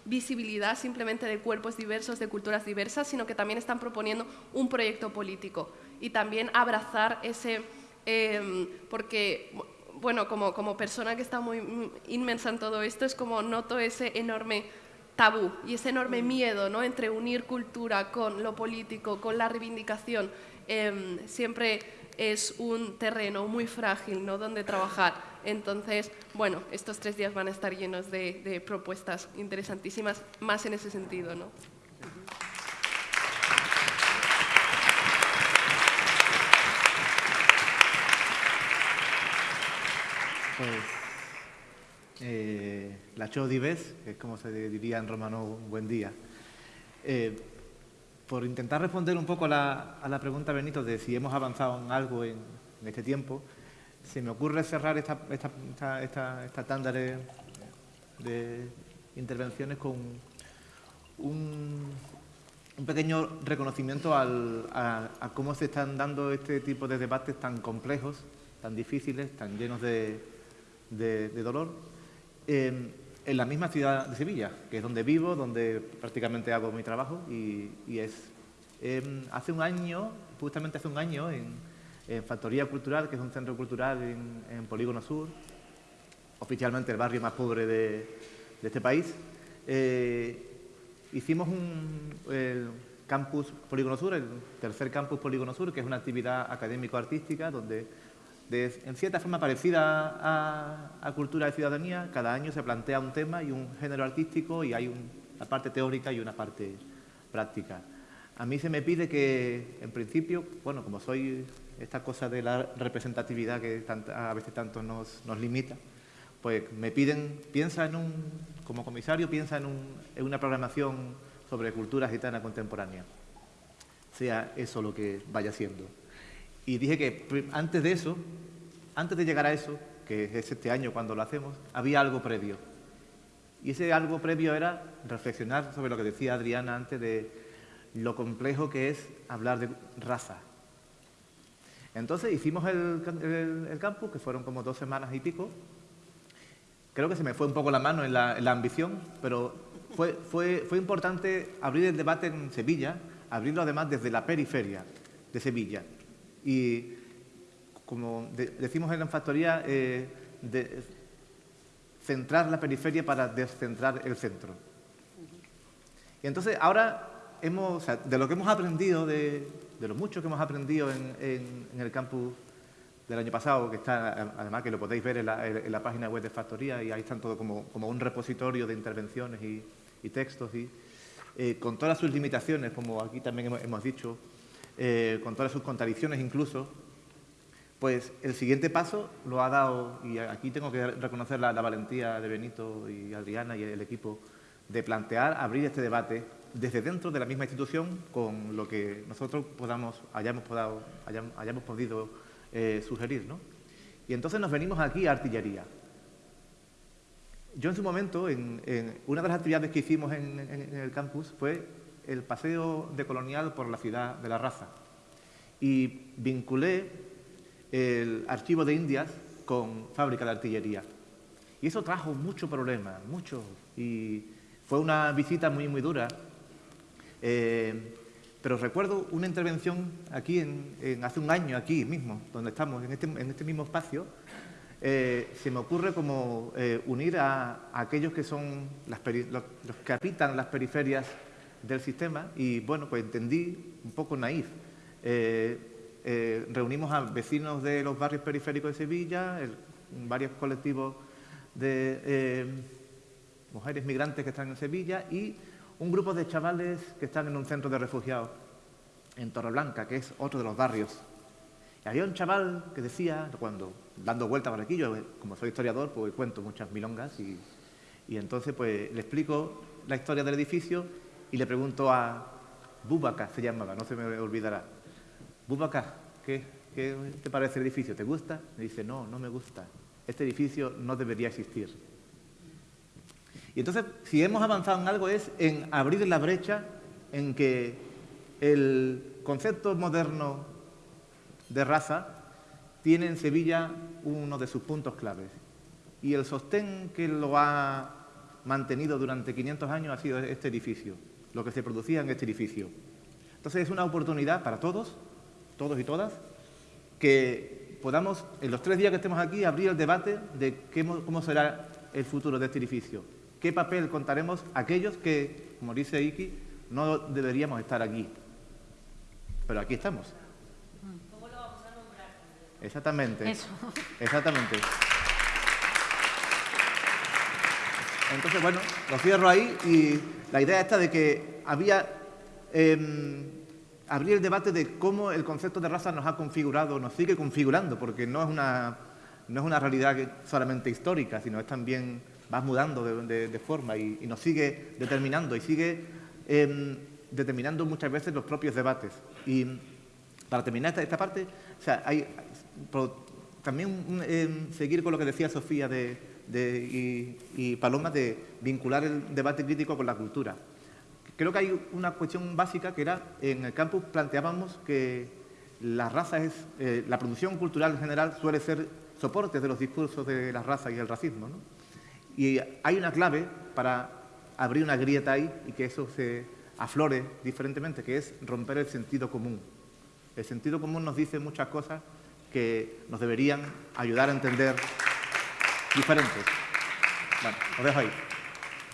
visibilidad simplemente de cuerpos diversos, de culturas diversas, sino que también están proponiendo un proyecto político y también abrazar ese, em, porque, bueno, como, como persona que está muy inmensa en todo esto, es como noto ese enorme tabú y ese enorme miedo ¿no? entre unir cultura con lo político, con la reivindicación, em, siempre es un terreno muy frágil ¿no? donde trabajar. Entonces, bueno, estos tres días van a estar llenos de, propuestas interesantísimas, más en ese sentido. ¿no? Pues, eh, la Chodibes, que es como se diría en romano, un buen día. Eh, por intentar responder un poco a la, pregunta, Benito, de si hemos avanzado en algo en, este tiempo, se me ocurre cerrar esta, esta, tanda de, intervenciones con un, pequeño reconocimiento a, cómo se están dando este tipo de debates tan complejos, tan difíciles, tan llenos de, dolor, en la misma ciudad de Sevilla, que es donde vivo, donde prácticamente hago mi trabajo y, es em, hace un año, justamente hace un año, en, Factoría Cultural, que es un centro cultural en, Polígono Sur, oficialmente el barrio más pobre de, este país, eh, hicimos un campus Polígono Sur, el tercer campus Polígono Sur, que es una actividad académico-artística donde en cierta forma parecida a, cultura de ciudadanía, cada año se plantea un tema y un género artístico y hay una parte teórica y una parte práctica. A mí se me pide que, en principio, bueno, como soy esta cosa de la representatividad que a veces tanto nos, limita, pues me piden, piensa en un, como comisario, piensa en, en una programación sobre cultura gitana contemporánea, sea eso lo que vaya siendo. Y dije que antes de eso, antes de llegar a eso, que es este año cuando lo hacemos, había algo previo. Y ese algo previo era reflexionar sobre lo que decía Adriana antes de lo complejo que es hablar de raza. Entonces hicimos el, campus, que fueron como dos semanas y pico. Creo que se me fue un poco la mano en la, ambición, pero fue, fue, fue importante abrir el debate en Sevilla, abrirlo además desde la periferia de Sevilla, y, como decimos en la factoría, eh, centrar la periferia para descentrar el centro. Y entonces ahora, hemos, de lo que hemos aprendido, de, lo mucho que hemos aprendido en, el campus del año pasado, que está, además que lo podéis ver en la, página web de Factoría, y ahí están todo como, un repositorio de intervenciones y, textos, y, eh, con todas sus limitaciones, como aquí también hemos dicho, eh, con todas sus contradicciones incluso, pues el siguiente paso lo ha dado, y aquí tengo que reconocer la, valentía de Benito y Adriana y el equipo, de plantear, abrir este debate desde dentro de la misma institución con lo que nosotros podamos, hayamos, hayamos, podido eh, sugerir. ¿no? Y entonces nos venimos aquí a artillería. Yo en su momento, en, una de las actividades que hicimos en el campus fue el paseo de colonial por la ciudad de la raza y vinculé el archivo de Indias con fábrica de artillería. Y eso trajo mucho problema, mucho. Y fue una visita muy, muy dura. Eh, pero recuerdo una intervención aquí, en, hace un año, aquí mismo, donde estamos, en este, este mismo espacio, eh, se me ocurre como eh, unir a, aquellos que son los, los, que habitan las periferias del sistema y bueno, pues entendí un poco naif. Eh, eh, reunimos a vecinos de los barrios periféricos de Sevilla, varios colectivos de eh, mujeres migrantes que están en Sevilla y un grupo de chavales que están en un centro de refugiados en Torreblanca, que es otro de los barrios. Y había un chaval que decía, cuando dando vueltas por aquí, yo como soy historiador, pues cuento muchas milongas y, y entonces pues le explico la historia del edificio y le pregunto a Bubaka, se llamaba, no se me olvidará. Bubaka, ¿qué, te parece el edificio? ¿Te gusta? Me dice, no, no me gusta. Este edificio no debería existir. Y entonces, si hemos avanzado en algo es en abrir la brecha en que el concepto moderno de raza tiene en Sevilla uno de sus puntos claves. y el sostén que lo ha mantenido durante 500 años ha sido este edificio, lo que se producía en este edificio. Entonces es una oportunidad para todos, todos y todas, que podamos, en los tres días que estemos aquí, abrir el debate de cómo será el futuro de este edificio. ¿Qué papel contaremos aquellos que, como dice Iki, no deberíamos estar aquí? Pero aquí estamos. ¿Cómo lo vamos a nombrar? Exactamente. Exactamente. Entonces, bueno, lo cierro ahí y la idea esta de que había... Eh, abrir el debate de cómo el concepto de raza nos ha configurado, nos sigue configurando, porque no es una, no es una realidad solamente histórica, sino es también, va mudando de, forma y, nos sigue determinando y sigue em, determinando muchas veces los propios debates. Y para terminar esta, parte, o sea, también em, seguir con lo que decía Sofía de, y, y Paloma de vincular el debate crítico con la cultura. Creo que hay una cuestión básica que era, en el campus planteábamos que la raza es, eh, la producción cultural en general suele ser soporte de los discursos de la raza y el racismo. ¿no? Y hay una clave para abrir una grieta ahí y que eso se aflore diferentemente, que es romper el sentido común. El sentido común nos dice muchas cosas que nos deberían ayudar a entender diferentes. Bueno, os dejo ahí.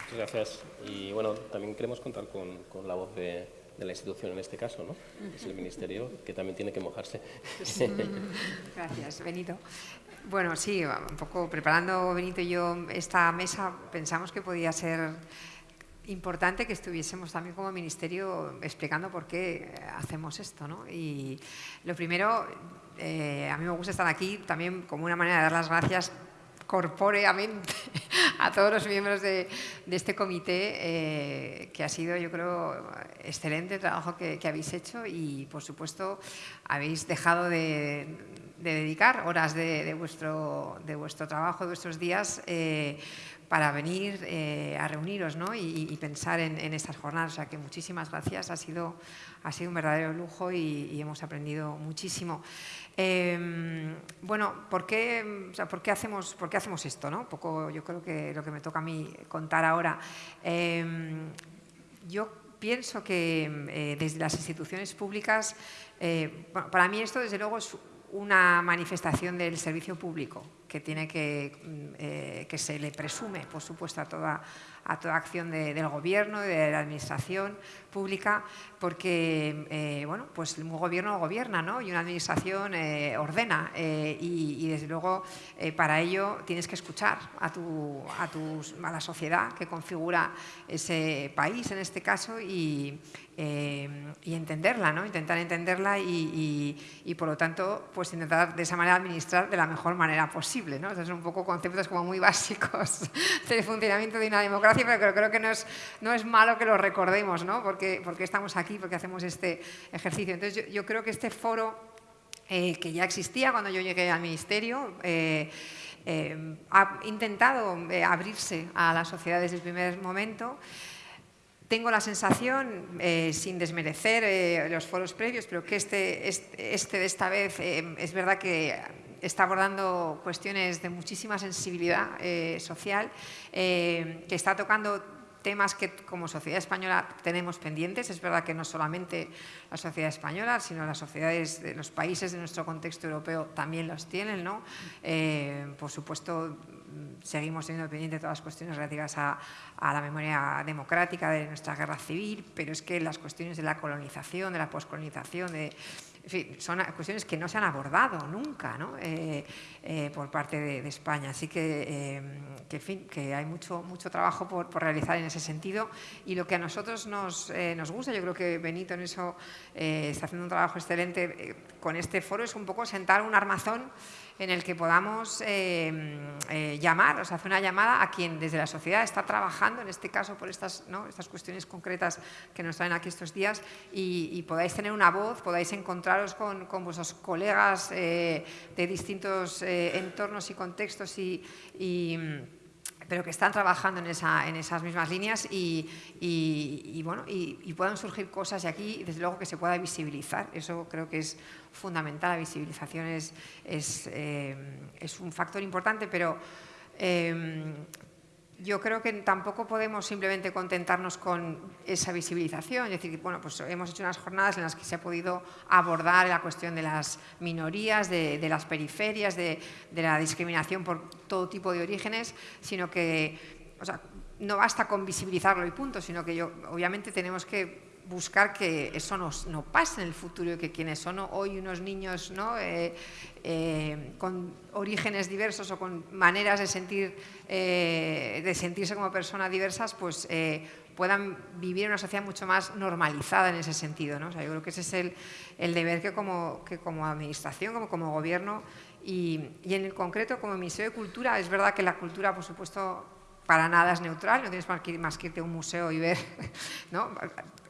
Muchas gracias. Y bueno, también queremos contar con, con la voz de, de, la institución en este caso, ¿no? Es el Ministerio, que también tiene que mojarse. Gracias, Benito. Bueno, sí, un poco preparando Benito y yo esta mesa, pensamos que podía ser importante que estuviésemos también como ministerio explicando por qué hacemos esto. ¿no? Y lo primero, eh, a mí me gusta estar aquí también como una manera de dar las gracias corpóreamente a todos los miembros de, este comité, eh, que ha sido, yo creo, excelente el trabajo que, habéis hecho y, por supuesto, habéis dejado de, dedicar horas de, vuestro, de vuestro trabajo, de vuestros días, eh, para venir eh, a reuniros y, pensar en, estas jornadas. O sea que muchísimas gracias, ha sido, ha sido un verdadero lujo y hemos aprendido muchísimo. Em, bueno, ¿por qué, ¿por, qué hacemos, ¿por qué hacemos esto? ¿no? Un poco yo creo que lo que me toca a mí contar ahora. Em, yo pienso que eh, desde las instituciones públicas, eh, para mí esto desde luego es una manifestación del servicio público que tiene que, mm, eh, que se le presume, por supuesto, a toda a toda acción del gobierno y de la administración pública, porque eh, bueno, pues un gobierno gobierna ¿no? y una administración eh, ordena eh, y, desde luego para ello tienes que escuchar a, tu, a, tus, a la sociedad que configura ese país en este caso y, y entenderla, ¿no? intentar entenderla y, y, por lo tanto pues intentar de esa manera administrar de la mejor manera posible. ¿No? Estos son un poco conceptos como muy básicos del funcionamiento de una democracia pero creo que no es, no es malo que lo recordemos, ¿no? porque, porque estamos aquí, porque hacemos este ejercicio. Entonces yo, creo que este foro, eh, que ya existía cuando yo llegué al Ministerio, eh, eh, ha intentado abrirse a la sociedad desde el primer momento. Tengo la sensación, sin desmerecer los foros previos, pero que este, este, este de esta vez es verdad que está abordando cuestiones de muchísima sensibilidad eh, social, eh, que está tocando temas que como sociedad española tenemos pendientes. Es verdad que no solamente la sociedad española, sino las sociedades de los países de nuestro contexto europeo también los tienen. ¿no? Eh, por supuesto, seguimos teniendo pendientes todas las cuestiones relativas a, a, la memoria democrática de nuestra guerra civil, pero es que las cuestiones de la colonización, de la poscolonización, de, son cuestiones que no se han abordado nunca eh, eh, por parte de, España. Así que, eh, fin, que hay mucho, mucho trabajo por, realizar en ese sentido. Y lo que a nosotros nos, nos gusta, yo creo que Benito en eso está haciendo un trabajo excelente con este foro, es un poco sentar un armazón en el que podamos eh, eh, llamar, o sea, hacer una llamada a quien desde la sociedad está trabajando, en este caso por estas, estas cuestiones concretas que nos traen aquí estos días, y, podáis tener una voz, podáis encontraros con, vuestros colegas eh, de distintos entornos y contextos y pero que están trabajando en, esa, en esas mismas líneas y, y, bueno, y, puedan surgir cosas de aquí, desde luego que se pueda visibilizar. Eso creo que es fundamental, la visibilización es, eh, un factor importante, pero Em, yo creo que tampoco podemos simplemente contentarnos con esa visibilización. Es decir, bueno, pues hemos hecho unas jornadas en las que se ha podido abordar la cuestión de las minorías, de, las periferias, de, la discriminación por todo tipo de orígenes, sino que no basta con visibilizarlo y punto, sino que yo, obviamente tenemos que buscar que eso no, pase en el futuro y que quienes son hoy unos niños. Eh, eh, con orígenes diversos o con maneras de, sentir, eh, de sentirse como personas diversas, pues puedan vivir en una sociedad mucho más normalizada en ese sentido. yo creo que ese es el, deber que como, administración, como, como gobierno y, y en el concreto como Ministerio de Cultura, es verdad que la cultura, por supuesto, para nada es neutral, no tienes más que, irte a un museo y ver, ¿no?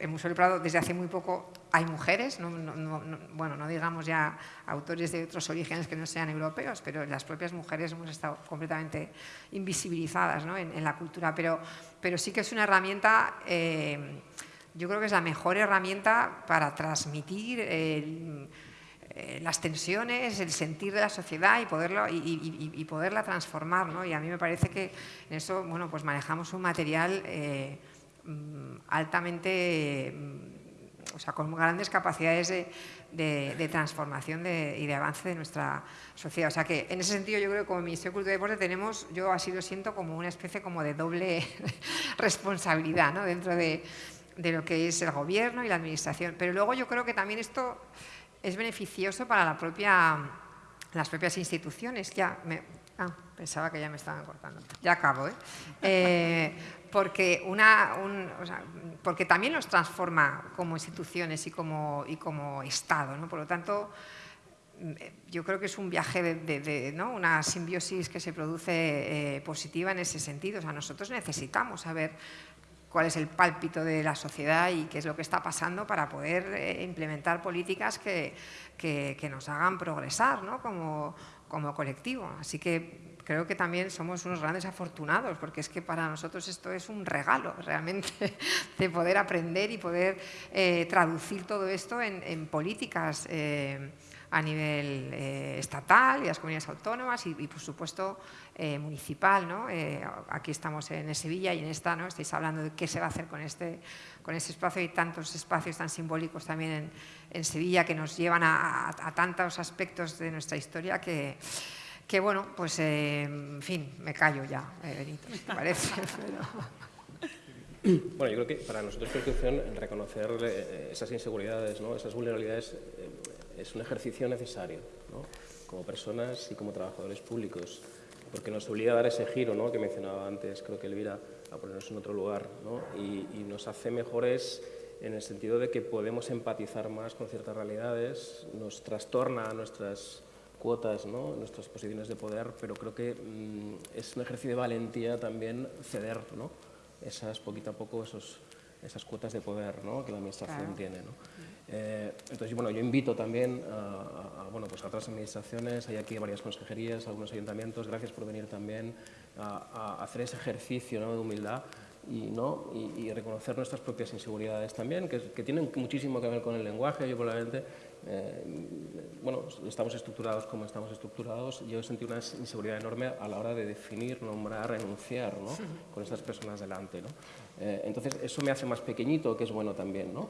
El Museo del Prado desde hace muy poco hay mujeres, bueno, no digamos ya autores de otros orígenes que no sean europeos, pero las propias mujeres hemos estado completamente invisibilizadas en, la cultura, pero, pero sí que es una herramienta, eh, yo creo que es la mejor herramienta para transmitir eh, las tensiones, el sentir de la sociedad y, poderlo, y, poderla transformar. ¿no? Y a mí me parece que en eso bueno, pues manejamos un material eh, mm, altamente, mm, o sea, con grandes capacidades de, transformación y de avance de nuestra sociedad. O sea que en ese sentido yo creo que como Ministerio de Cultura y Deporte tenemos, yo así lo siento, como una especie como de doble responsabilidad ¿no? dentro de, de lo que es el gobierno y la administración. Pero luego yo creo que también esto es beneficioso para la propia, las propias instituciones. Ya me, ah, pensaba que ya me estaban cortando. Ya acabo, ¿eh? eh porque, una, porque también los transforma como instituciones y como, y como Estado. ¿no? Por lo tanto, mm, yo creo que es un viaje de, ¿no? una simbiosis que se produce eh, positiva en ese sentido. O sea, nosotros necesitamos saber cuál es el pálpito de la sociedad y qué es lo que está pasando para poder eh, implementar políticas que, que, nos hagan progresar ¿no? como, como colectivo. Así que creo que también somos unos grandes afortunados, porque es que para nosotros esto es un regalo realmente de poder aprender y poder eh, traducir todo esto en, políticas. Eh, a nivel estatal y las comunidades autónomas y, por supuesto eh, municipal. ¿no? Eh, aquí estamos en Sevilla y en esta ¿no? estáis hablando de qué se va a hacer con este, con este espacio y tantos espacios tan simbólicos también en, Sevilla que nos llevan a, tantos aspectos de nuestra historia que, bueno, pues en fin, me callo ya, Benito, ¿te parece? Bueno, yo creo que para nosotros Constitución reconocer esas inseguridades, ¿no? esas vulnerabilidades es un ejercicio necesario, como personas y como trabajadores públicos, porque nos obliga a dar ese giro ¿no? que mencionaba antes, creo que Elvira, a ponernos en otro lugar, ¿no? y, nos hace mejores en el sentido de que podemos empatizar más con ciertas realidades, nos trastorna nuestras cuotas, ¿no? nuestras posiciones de poder, pero creo que mm, es un ejercicio de valentía también ceder ¿no? esas, poquito a poco esos, esas cuotas de poder ¿no? que la Administración tiene. ¿No? Eh, entonces, bueno, yo invito también a, bueno, pues a otras administraciones, hay aquí varias consejerías, algunos ayuntamientos, gracias por venir también a, hacer ese ejercicio de humildad y, ¿no? Y, reconocer nuestras propias inseguridades también, que, tienen muchísimo que ver con el lenguaje. Yo probablemente, eh, bueno, estamos estructurados como estamos estructurados. Yo he sentido una inseguridad enorme a la hora de definir, nombrar, enunciar ¿no? con estas personas delante. ¿no? Eh, entonces, eso me hace más pequeñito, que es bueno también. ¿no?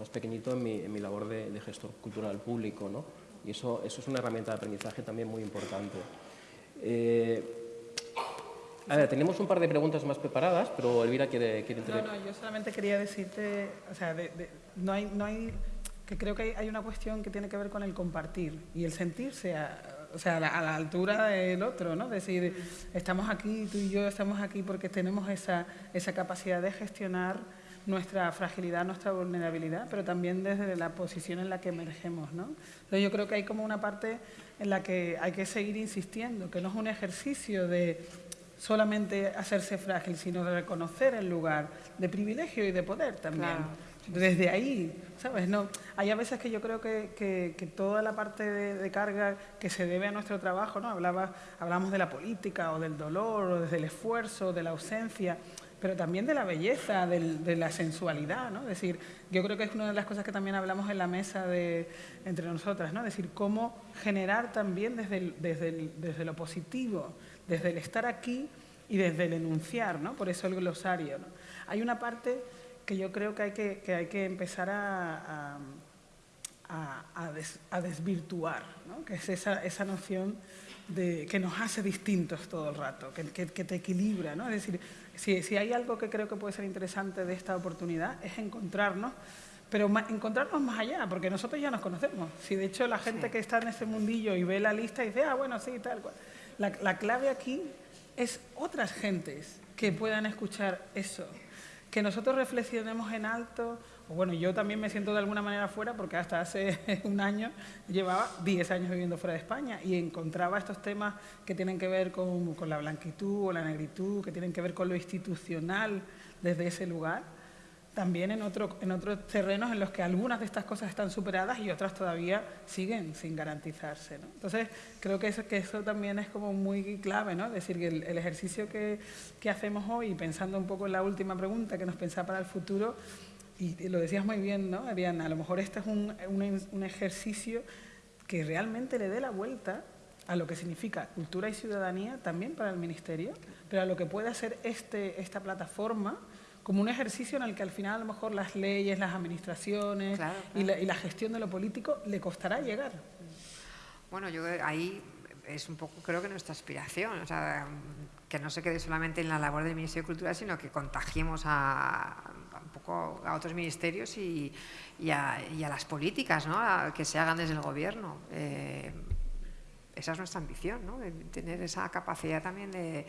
Más pequeñito en mi, en mi labor de, de, gestor cultural público, ¿no? Y eso, eso es una herramienta de aprendizaje también muy importante. Eh, a ver, tenemos un par de preguntas más preparadas, pero Elvira quiere, quiere No, no, yo solamente quería decirte, o sea, no, hay, no hay, que creo que hay, una cuestión que tiene que ver con el compartir y el sentirse a, o sea, a la, altura del otro, ¿no? Decir, estamos aquí, tú y yo estamos aquí porque tenemos esa, esa capacidad de gestionar nuestra fragilidad, nuestra vulnerabilidad, pero también desde la posición en la que emergemos. ¿no? Entonces yo creo que hay como una parte en la que hay que seguir insistiendo, que no es un ejercicio de solamente hacerse frágil, sino de reconocer el lugar de privilegio y de poder también. Desde ahí, ¿sabes? No, hay a veces que yo creo que, que, toda la parte de, carga que se debe a nuestro trabajo, ¿no? Hablaba, hablamos de la política o del dolor o desde el esfuerzo, de la ausencia, pero también de la belleza, de la sensualidad, ¿no? Es decir, yo creo que es una de las cosas que también hablamos en la mesa de, entre nosotras, ¿no? Es decir, cómo generar también desde, desde, desde lo positivo, desde el estar aquí y desde el enunciar, ¿no? Por eso el glosario, ¿no? Hay una parte que yo creo que hay que, que, hay que empezar a, a, a, desvirtuar, ¿no? que es esa, esa noción de, que nos hace distintos todo el rato, que, que, que te equilibra. ¿no? Es decir, si, si, hay algo que creo que puede ser interesante de esta oportunidad es encontrarnos, pero encontrarnos más allá, porque nosotros ya nos conocemos. Si de hecho la gente sí. que está en ese mundillo y ve la lista y dice, ah, bueno, sí, tal cual. La, la clave aquí es otras gentes que puedan escuchar eso, que nosotros reflexionemos en alto, o bueno, yo también me siento de alguna manera fuera porque hasta hace un año llevaba 10 años viviendo fuera de España y encontraba estos temas que tienen que ver con, la blanquitud o la negritud, que tienen que ver con lo institucional desde ese lugar, también en, otro, en otros terrenos en los que algunas de estas cosas están superadas y otras todavía siguen sin garantizarse. Entonces, creo que eso, que eso también es como muy clave, ¿no? Es decir, que el, el ejercicio que, que, hacemos hoy, pensando un poco en la última pregunta que nos pensaba para el futuro, y lo decías muy bien, ¿no, Ariana? A lo mejor este es un, un, un ejercicio que realmente le dé la vuelta a lo que significa cultura y ciudadanía también para el Ministerio, pero a lo que puede hacer este, esta plataforma como un ejercicio en el que al final a lo mejor las leyes, las administraciones claro, claro. Y, la, y, la, gestión de lo político le costará llegar. Bueno, yo ahí es un poco creo que nuestra aspiración, o sea, que no se quede solamente en la labor del Ministerio de Cultura, sino que contagiemos a, poco a otros ministerios y, y, a, y a, las políticas ¿no? A, que se hagan desde el gobierno. Eh, esa es nuestra ambición, ¿no? de tener esa capacidad también de,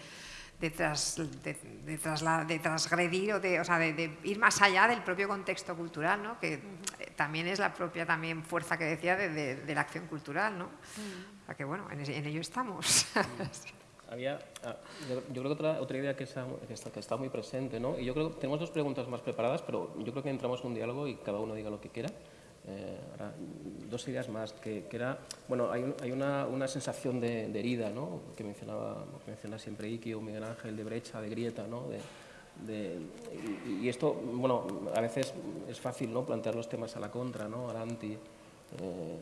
de, tras, de, de, trasla, de transgredir o, de, o sea, de, ir más allá del propio contexto cultural, ¿no? que -huh. también es la propia también fuerza que decía de, la acción cultural. ¿no? -huh. O sea que bueno, en, en ello estamos. Había, ah, yo, creo que otra, otra idea que está, que, está, que está, muy presente, ¿no? y yo creo que tenemos dos preguntas más preparadas, pero yo creo que entramos en un diálogo y cada uno diga lo que quiera. Eh, ahora, dos ideas más, que, que era, bueno, hay, un, hay una, una, sensación de, de, herida, ¿no? Que mencionaba, que menciona siempre Iki o Miguel Ángel, de brecha, de grieta, ¿no? De, de, y, y, esto, bueno, a veces es fácil, ¿no? Plantear los temas a la contra, ¿no? Al anti, eh,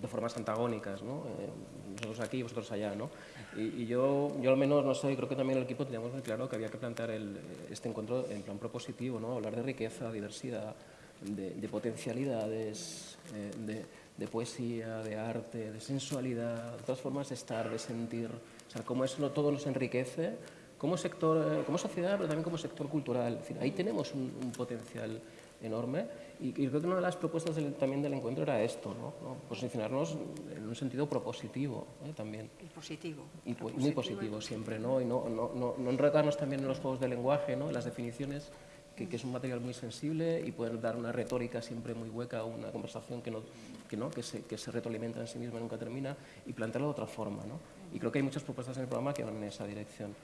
de formas antagónicas, ¿no? Eh, nosotros aquí y vosotros allá, ¿no? Y, yo, yo al menos, no sé, creo que también el equipo teníamos muy claro que había que plantear el, este encuentro en plan propositivo, ¿no? Hablar de riqueza, diversidad, de, de potencialidades, eh, de, de, poesía, de arte, de sensualidad, de otras formas de estar, de sentir, o sea, cómo eso todo nos enriquece como sector, eh, como sociedad, pero también como sector cultural. Es ahí tenemos un potencial enorme y, y, creo que una de las propuestas del, también del encuentro era esto, ¿no? ¿no? posicionarnos en un sentido propositivo ¿eh? también. Y positivo. Y propositivo muy positivo siempre, ¿no? Y no, no, no, no enredarnos también en los juegos de lenguaje, ¿no? en las definiciones, que, que, es un material muy sensible y pueden dar una retórica siempre muy hueca, una conversación que, no, que, ¿no? que, se, que se retroalimenta en sí misma y nunca termina, y plantearlo de otra forma. ¿no? Y creo que hay muchas propuestas en el programa que van en esa dirección.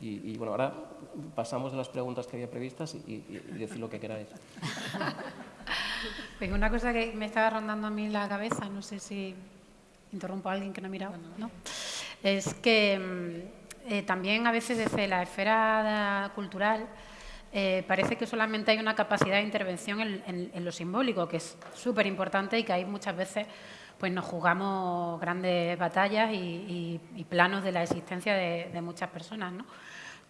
Y, y bueno, ahora pasamos de las preguntas que había previstas y, y, y decir lo que queráis. Pues una cosa que me estaba rondando a mí la cabeza, no sé si interrumpo a alguien que no ha mirado, ¿no? Es que mm, eh, también a veces desde la esfera cultural eh, parece que solamente hay una capacidad de intervención en, en, en lo simbólico, que es súper importante y que hay muchas veces pues nos jugamos grandes batallas y, planos de la existencia de, muchas personas. ¿no?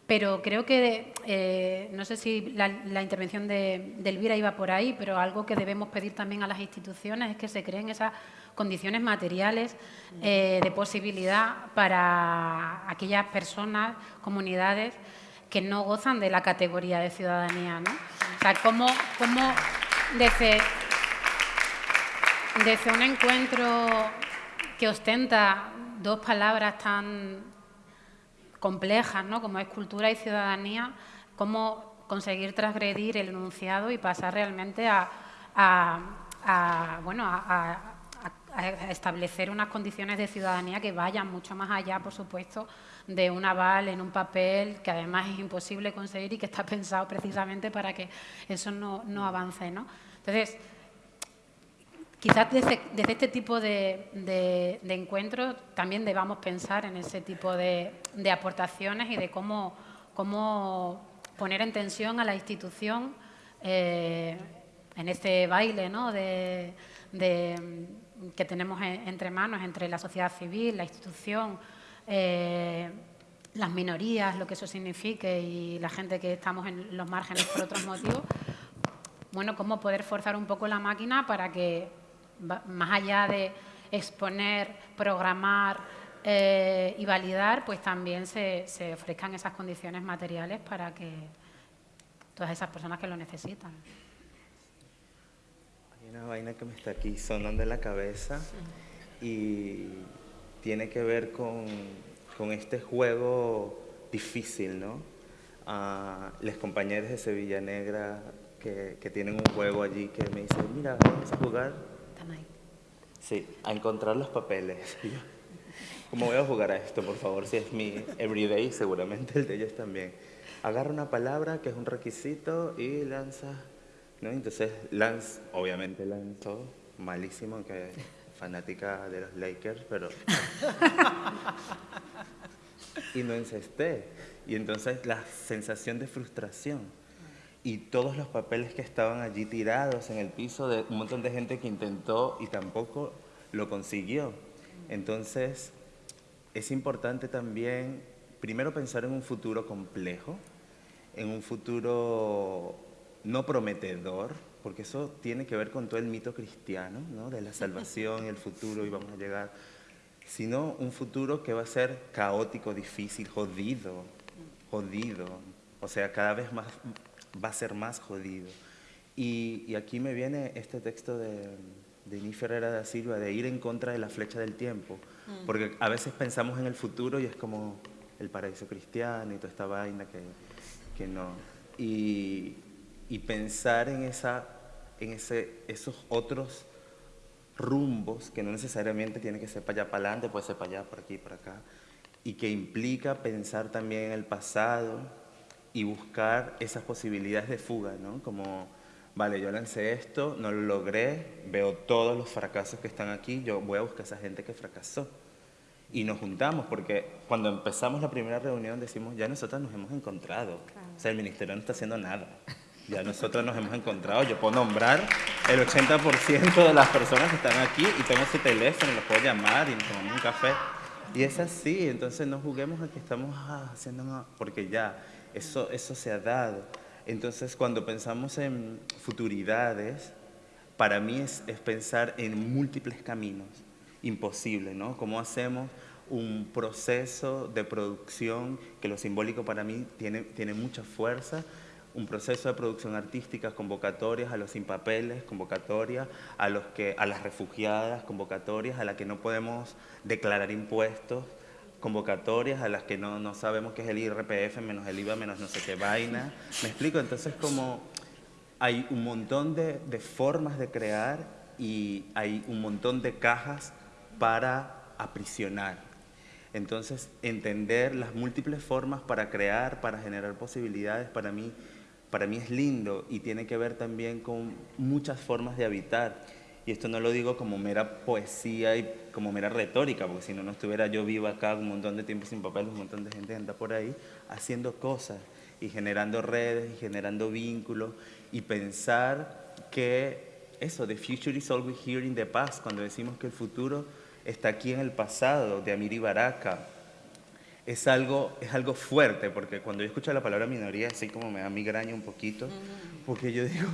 Pero creo que, eh, no sé si la, intervención de, de, Elvira iba por ahí, pero algo que debemos pedir también a las instituciones es que se creen esas condiciones materiales eh, de posibilidad para aquellas personas, comunidades, que no gozan de la categoría de ciudadanía. ¿no? O sea, cómo, cómo desde, desde un encuentro que ostenta dos palabras tan complejas, ¿no? como es cultura y ciudadanía, cómo conseguir transgredir el enunciado y pasar realmente a, bueno, a, a, establecer unas condiciones de ciudadanía que vayan mucho más allá, por supuesto, de un aval en un papel que además es imposible conseguir y que está pensado precisamente para que eso no, no avance. ¿no? Entonces, quizás desde, este tipo de, encuentros también debamos pensar en ese tipo de, aportaciones y de cómo, poner en tensión a la institución eh, en este baile ¿no? que tenemos entre manos, entre la sociedad civil, la institución, eh, las minorías, lo que eso signifique y la gente que estamos en los márgenes por otros motivos, bueno, cómo poder forzar un poco la máquina para que, más allá de exponer, programar eh, y validar, pues también se, se ofrezcan esas condiciones materiales para que todas esas personas que lo necesitan. Hay una vaina que me está aquí sonando en la cabeza y tiene que ver con con este juego difícil, ¿no? A los compañeros de Sevilla Negra que, que, tienen un juego allí que me dicen, mira, vamos a jugar. Sí, a encontrar los papeles. ¿Cómo voy a jugar a esto, por favor? Si es mi everyday, seguramente el de ellos también. Agarra una palabra que es un requisito y lanza, ¿no? Entonces, Lance, obviamente lanzó, malísimo, que fanática de los Lakers, pero... y no encesté. Y entonces la sensación de frustración y todos los papeles que estaban allí tirados en el piso de un montón de gente que intentó y tampoco lo consiguió. Entonces, es importante también, primero pensar en un futuro complejo, en un futuro no prometedor, porque eso tiene que ver con todo el mito cristiano, ¿no? de la salvación el futuro y vamos a llegar sino un futuro que va a ser caótico, difícil, jodido, jodido. O sea, cada vez más va a ser más jodido. Y, aquí me viene este texto de, de Ni Ferreira da Silva, de ir en contra de la flecha del tiempo, mm. porque a veces pensamos en el futuro y es como el paraíso cristiano y toda esta vaina que, que no. Y, y pensar en, esa, en ese, esos otros rumbos que no necesariamente tiene que ser para allá para adelante, puede ser para allá, por aquí, por acá, y que implica pensar también en el pasado y buscar esas posibilidades de fuga, ¿no? Como, vale, yo lancé esto, no lo logré, veo todos los fracasos que están aquí, yo voy a buscar a esa gente que fracasó. Y nos juntamos, porque cuando empezamos la primera reunión decimos, ya nosotros nos hemos encontrado, o sea, el ministerio no está haciendo nada. Ya nosotros nos hemos encontrado, yo puedo nombrar el 80% de las personas que están aquí y tengo su teléfono, los puedo llamar y nos tomamos un café. Y es así, entonces no juguemos a que estamos haciendo, porque ya, eso, eso se ha dado. Entonces cuando pensamos en futuridades, para mí es, es pensar en múltiples caminos, imposible, ¿no? ¿Cómo hacemos un proceso de producción que lo simbólico para mí tiene, tiene mucha fuerza, un proceso de producción artística, convocatorias a los sin papeles, convocatorias a, los que, a las refugiadas, convocatorias a las que no podemos declarar impuestos, convocatorias a las que no, no sabemos qué es el IRPF, menos el IVA, menos no sé qué vaina. ¿Me explico? Entonces como hay un montón de, de formas de crear y hay un montón de cajas para aprisionar. Entonces, entender las múltiples formas para crear, para generar posibilidades, para mí para mí es lindo y tiene que ver también con muchas formas de habitar. Y esto no lo digo como mera poesía y como mera retórica, porque si no, no estuviera yo vivo acá un montón de tiempo sin papel, un montón de gente anda por ahí haciendo cosas y generando redes y generando vínculos y pensar que eso, the future is always here in the past, cuando decimos que el futuro está aquí en el pasado, de Amiri Baraka, es algo, es algo fuerte, porque cuando yo escucho la palabra minoría, así como me da migraña un poquito, porque yo digo,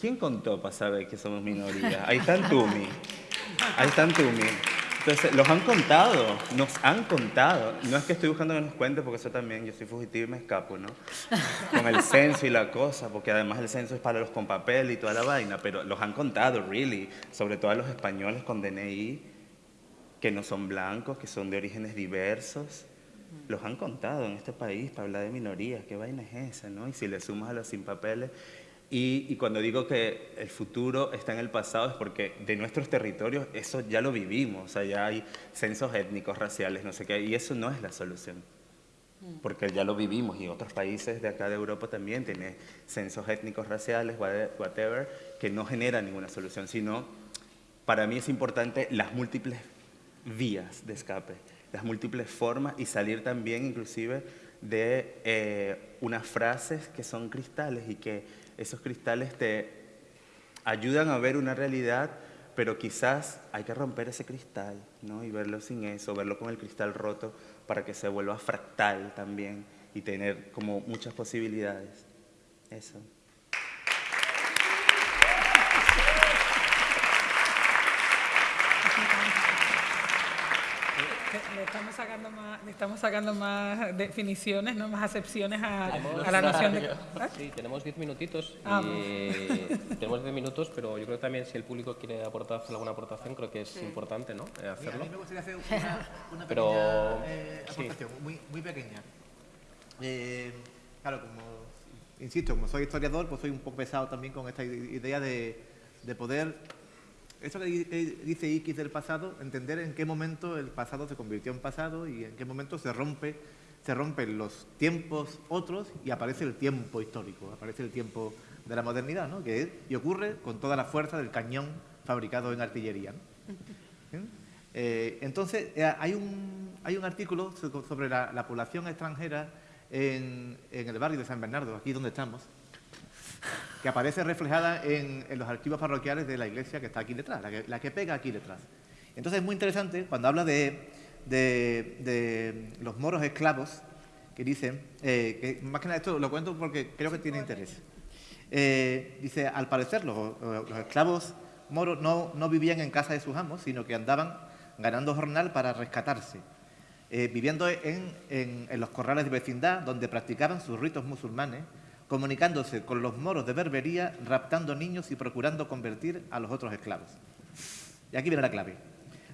¿quién contó para saber que somos minoría? Ahí está Tumi, ahí está Tumi. Entonces, los han contado, nos han contado. No es que estoy buscando que nos cuente, porque eso también, yo soy fugitivo y me escapo, ¿no? Con el censo y la cosa, porque además el censo es para los con papel y toda la vaina, pero los han contado, really, sobre todo a los españoles con DNI, que no son blancos, que son de orígenes diversos, los han contado en este país para hablar de minorías, qué vaina es esa, ¿no? Y si le sumas a los sin papeles, y, y, cuando digo que el futuro está en el pasado es porque de nuestros territorios eso ya lo vivimos, o sea, ya hay censos étnicos, raciales, no sé qué, y eso no es la solución, mm. porque ya lo vivimos y otros países de acá de Europa también tienen censos étnicos, raciales, whatever, que no generan ninguna solución, sino para mí es importante las múltiples vías de escape, las múltiples formas y salir también inclusive de eh, unas frases que son cristales y que esos cristales te ayudan a ver una realidad, pero quizás hay que romper ese cristal ¿no? y verlo sin eso, verlo con el cristal roto para que se vuelva fractal también y tener como muchas posibilidades. Eso. Le estamos sacando más, le estamos sacando más definiciones, ¿no? más acepciones a, a la noción de... ¿Ah? Sí, tenemos diez minutitos. Ah, y tenemos diez minutos, pero yo creo que también si el público quiere aportar alguna aportación, creo que es importante ¿no? Eh, hacerlo. a mí me gustaría hacer una, una Pero, pequeña eh, sí. aportación, muy, muy pequeña. Eh, claro, como, insisto, como soy historiador, pues soy un poco pesado también con esta idea de, de poder eso que di- dice X del pasado, entender en qué momento el pasado se convirtió en pasado y en qué momento se rompe, se rompen los tiempos otros y aparece el tiempo histórico, aparece el tiempo de la modernidad, ¿no? Que es- y ocurre con toda la fuerza del cañón fabricado en artillería. ¿no? ¿Sí? Eh, entonces, eh, hay, un, hay un artículo so- sobre la, la población extranjera en, en el barrio de San Bernardo, aquí donde estamos, que aparece reflejada en, en los archivos parroquiales de la iglesia que está aquí detrás, la que, la que pega aquí detrás. Entonces es muy interesante cuando habla de, de- de los moros esclavos, que dicen, eh, que más que nada esto lo cuento porque creo que tiene interés. Eh, dice, al parecer los, los esclavos moros no, no vivían en casa de sus amos, sino que andaban ganando jornal para rescatarse, eh, viviendo en, en- en los corrales de vecindad donde practicaban sus ritos musulmanes, comunicándose con los moros de Berbería, raptando niños y procurando convertir a los otros esclavos. Y aquí viene la clave.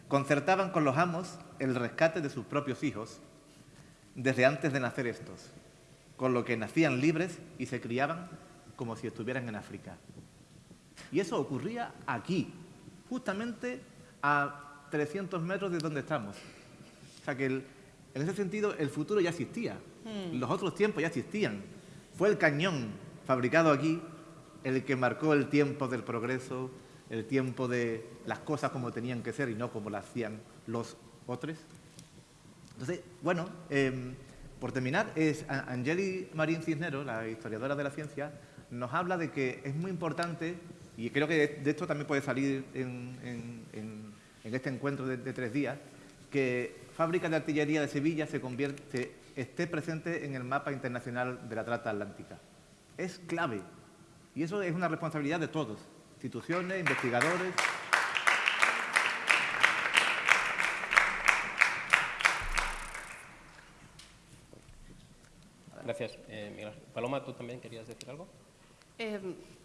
Concertaban con los amos el rescate de sus propios hijos desde antes de nacer estos, con lo que nacían libres y se criaban como si estuvieran en África. Y eso ocurría aquí, justamente a 300 metros de donde estamos. O sea que el- en ese sentido el futuro ya existía, los otros tiempos ya existían. Fue el cañón fabricado aquí el que marcó el tiempo del progreso, el tiempo de las cosas como tenían que ser y no como las hacían los otros. Entonces, bueno, em, por terminar, es Angeli Marín Cisnero, la historiadora de la ciencia, nos habla de que es muy importante, y creo que de, esto también puede salir en este encuentro de, de tres días, que Fábrica de Artillería de Sevilla se convierte, esté presente en el mapa internacional de la trata atlántica. Es clave. Y eso es una responsabilidad de todos, instituciones, investigadores. Gracias. Eh. Paloma, ¿tú también querías decir algo? Eh,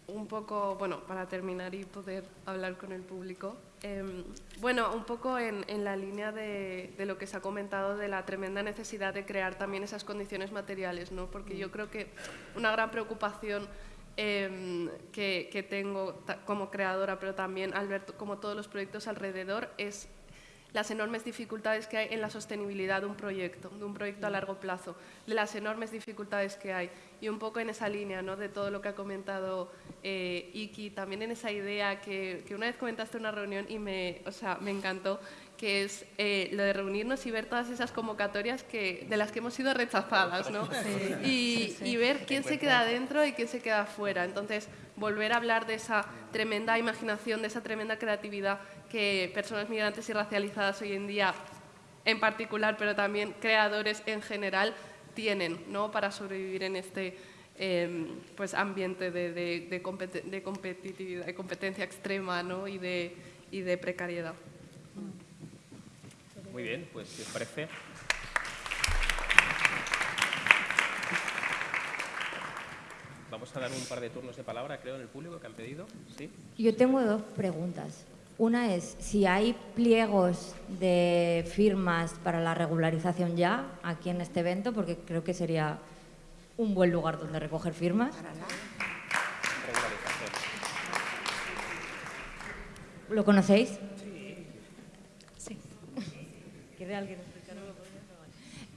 un poco, bueno, para terminar y poder hablar con el público, eh, bueno, un poco en, en la línea de, de lo que se ha comentado de la tremenda necesidad de crear también esas condiciones materiales, ¿no? Porque yo creo que una gran preocupación eh, que, que tengo como creadora, pero también al ver como todos los proyectos alrededor, es las enormes dificultades que hay en la sostenibilidad de un proyecto, de un proyecto a largo plazo, de las enormes dificultades que hay. Y un poco en esa línea ¿no? de todo lo que ha comentado eh, Iki, también en esa idea que, que una vez comentaste en una reunión y me, o sea, me encantó, que es eh, lo de reunirnos y ver todas esas convocatorias que, de las que hemos sido rechazadas, ¿no? Y, y ver quién se queda dentro y quién se queda fuera. Entonces, volver a hablar de esa tremenda imaginación, de esa tremenda creatividad que personas migrantes y racializadas hoy en día, en particular, pero también creadores en general, tienen ¿no? para sobrevivir en este eh, pues, ambiente de, de- de competi- de competitividad, de competencia extrema ¿no? y, de, y de precariedad. Muy bien, pues si os parece. Vamos a dar un par de turnos de palabra, creo, en el público que han pedido. ¿Sí? Yo tengo dos preguntas. Una es si hay pliegos de firmas para la regularización ya aquí en este evento, porque creo que sería un buen lugar donde recoger firmas. Regularización. ¿Lo conocéis?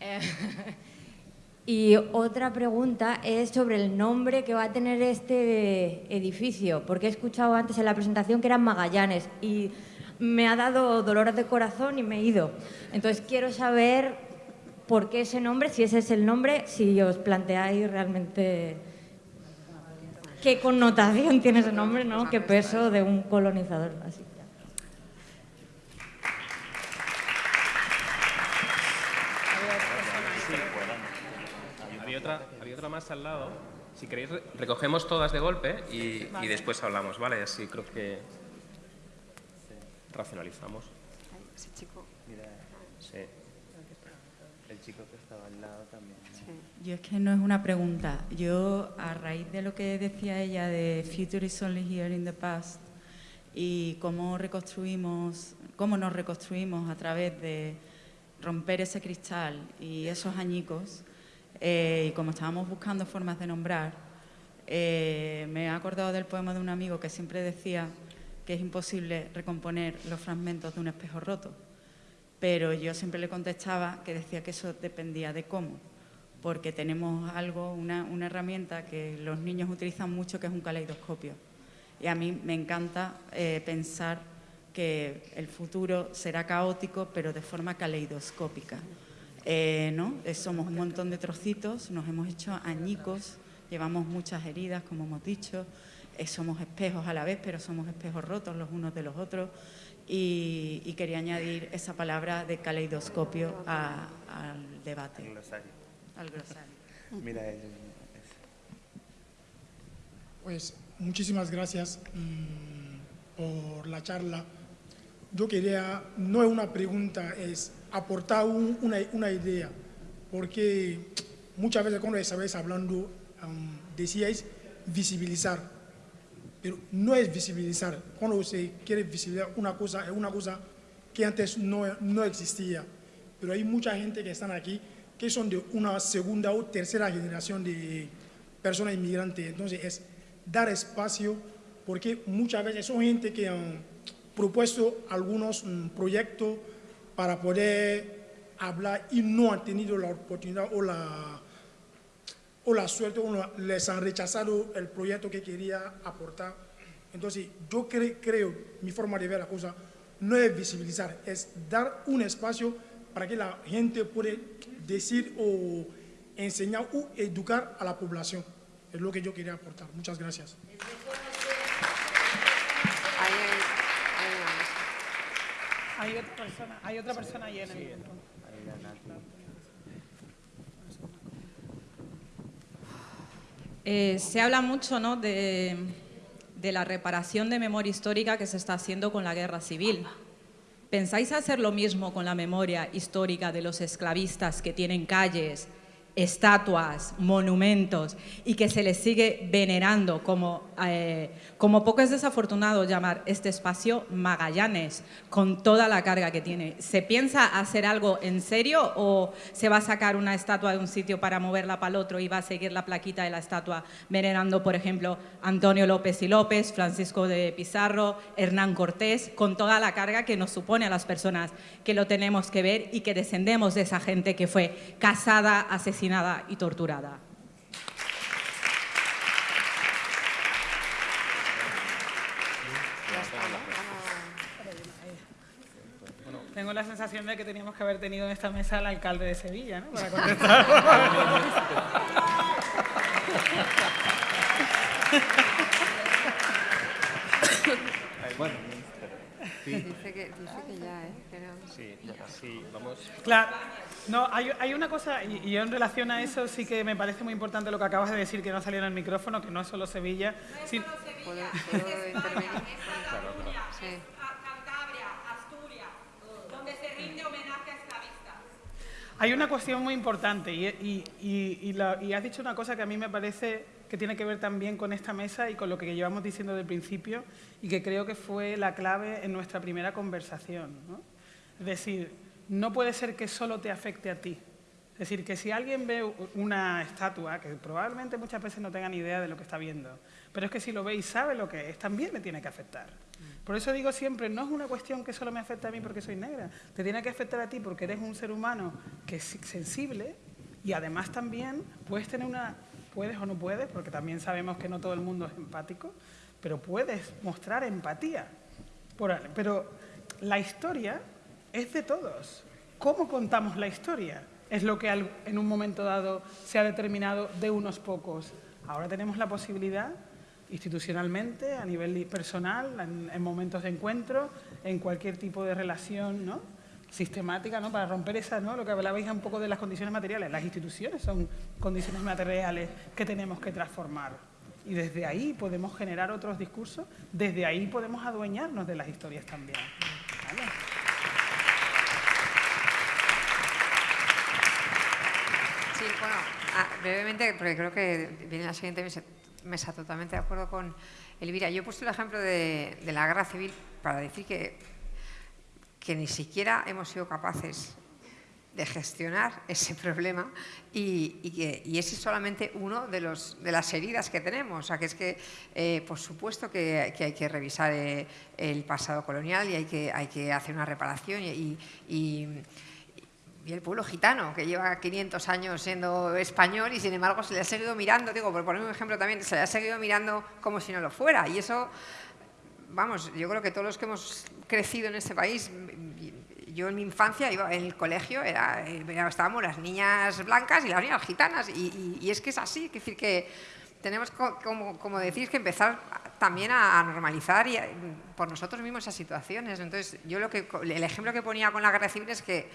Eh, y otra pregunta es sobre el nombre que va a tener este edificio, porque he escuchado antes en la presentación que eran Magallanes y me ha dado dolores de corazón y me he ido. Entonces quiero saber por qué ese nombre, si ese es el nombre, si os planteáis realmente qué connotación tiene ese nombre, ¿no? Qué peso de un colonizador. Así. Había otra, había otra más al lado. Si queréis, recogemos todas de golpe y, y después hablamos, ¿vale? Así creo que racionalizamos. Ese chico. Sí. El chico que estaba al lado también. Yo es que no es una pregunta. Yo, a raíz de lo que decía ella de Future is only here in the past y cómo reconstruimos, cómo nos reconstruimos a través de romper ese cristal y esos añicos, eh, y como estábamos buscando formas de nombrar, eh, me he acordado del poema de un amigo que siempre decía que es imposible recomponer los fragmentos de un espejo roto, pero yo siempre le contestaba que decía que eso dependía de cómo porque tenemos algo, una, herramienta que los niños utilizan mucho, que es un caleidoscopio. Y a mí me encanta eh, pensar que el futuro será caótico, pero de forma caleidoscópica. Eh, ¿no? Eh, somos un montón de trocitos, nos hemos hecho añicos, llevamos muchas heridas, como hemos dicho, eh, somos espejos a la vez, pero somos espejos rotos los unos de los otros. Y, y quería añadir esa palabra de caleidoscopio a, al debate. Al glosario. Mira, él, Pues muchísimas gracias mmm, por la charla. Yo quería, no es una pregunta, es aportar un, una, idea, porque muchas veces cuando estabais hablando um, decíais visibilizar, pero no es visibilizar. Cuando se quiere visibilizar una cosa, es una cosa que antes no, no existía, pero hay mucha gente que están aquí que son de una segunda o tercera generación de personas inmigrantes. Entonces, es dar espacio, porque muchas veces son gente que han propuesto algunos um, proyectos para poder hablar y no han tenido la oportunidad o la, o la suerte, o la, les han rechazado el proyecto que quería aportar. Entonces, yo cre creo, mi forma de ver la cosa, no es visibilizar, es dar un espacio para que la gente pueda decir o enseñar o educar a la población. Es lo que yo quería aportar. Muchas gracias. Hay otra persona, hay otra persona ahí en el sí, eh, se habla mucho ¿no? de, de la reparación de memoria histórica que se está haciendo con la guerra civil. ¿Pensáis hacer lo mismo con la memoria histórica de los esclavistas que tienen calles, estatuas, monumentos y que se les sigue venerando como, eh, como poco es desafortunado llamar este espacio Magallanes con toda la carga que tiene. ¿Se piensa hacer algo en serio o se va a sacar una estatua de un sitio para moverla para el otro y va a seguir la plaquita de la estatua venerando, por ejemplo, Antonio López y López, Francisco de Pizarro, Hernán Cortés, con toda la carga que nos supone a las personas que lo tenemos que ver y que descendemos de esa gente que fue casada, asesinada y torturada. Tengo la sensación de que teníamos que haber tenido en esta mesa al alcalde de Sevilla, ¿no? Para contestar. bueno, sí. Dice, que, dice que ya, ¿eh? Pero... Sí, ya, sí, vamos. Claro. No, hay, hay, una cosa, y, y, yo en relación a eso sí que me parece muy importante lo que acabas de decir, que no salió en el micrófono, que no es solo Sevilla. No es solo Sevilla, ¿Puedo, ¿puedo intervenir? Claro, claro. Sí. Cantabria, Asturias, donde se rinde homenaje a esclavistas. Hay una cuestión muy importante y, y, y, la, y has dicho una cosa que a mí me parece que tiene que ver también con esta mesa y con lo que llevamos diciendo desde el principio y que creo que fue la clave en nuestra primera conversación. ¿no? Es decir, no puede ser que solo te afecte a ti. Es decir, que si alguien ve una estatua, que probablemente muchas veces no tenga ni idea de lo que está viendo, pero es que si lo ve y sabe lo que es, también le tiene que afectar. Por eso digo siempre, no es una cuestión que solo me afecte a mí porque soy negra, te tiene que afectar a ti porque eres un ser humano que es sensible y además también puedes tener una, puedes o no puedes, porque también sabemos que no todo el mundo es empático, pero puedes mostrar empatía. Pero la historia es de todos. ¿Cómo contamos la historia? Es lo que en un momento dado se ha determinado de unos pocos. Ahora tenemos la posibilidad institucionalmente, a nivel personal, en, momentos de encuentro, en cualquier tipo de relación ¿no? sistemática, ¿no? para romper esa, ¿no? lo que hablabais un poco de las condiciones materiales. Las instituciones son condiciones materiales que tenemos que transformar. Y desde ahí podemos generar otros discursos, desde ahí podemos adueñarnos de las historias también. Sí, bueno, ah, brevemente, porque creo que viene la siguiente mesa, totalmente de acuerdo con Elvira. Yo he puesto el ejemplo de, la guerra civil para decir que, que ni siquiera hemos sido capaces de gestionar ese problema y, que, y ese es solamente uno de, los, de las heridas que tenemos. O sea, que es que, eh, por supuesto, que, hay que revisar eh, el pasado colonial y hay que, hay que hacer una reparación y, y y el pueblo gitano, que lleva 500 años siendo español y sin embargo se le ha seguido mirando, digo, por poner un ejemplo también, se le ha seguido mirando como si no lo fuera. Y eso, vamos, yo creo que todos los que hemos crecido en este país, yo en mi infancia iba en el colegio, era, estábamos las niñas blancas y las niñas gitanas, y, es que es así, es decir, que tenemos, como, como decir, que empezar también a, normalizar y por nosotros mismos esas situaciones. Entonces, yo lo que, el ejemplo que ponía con la guerra civil es que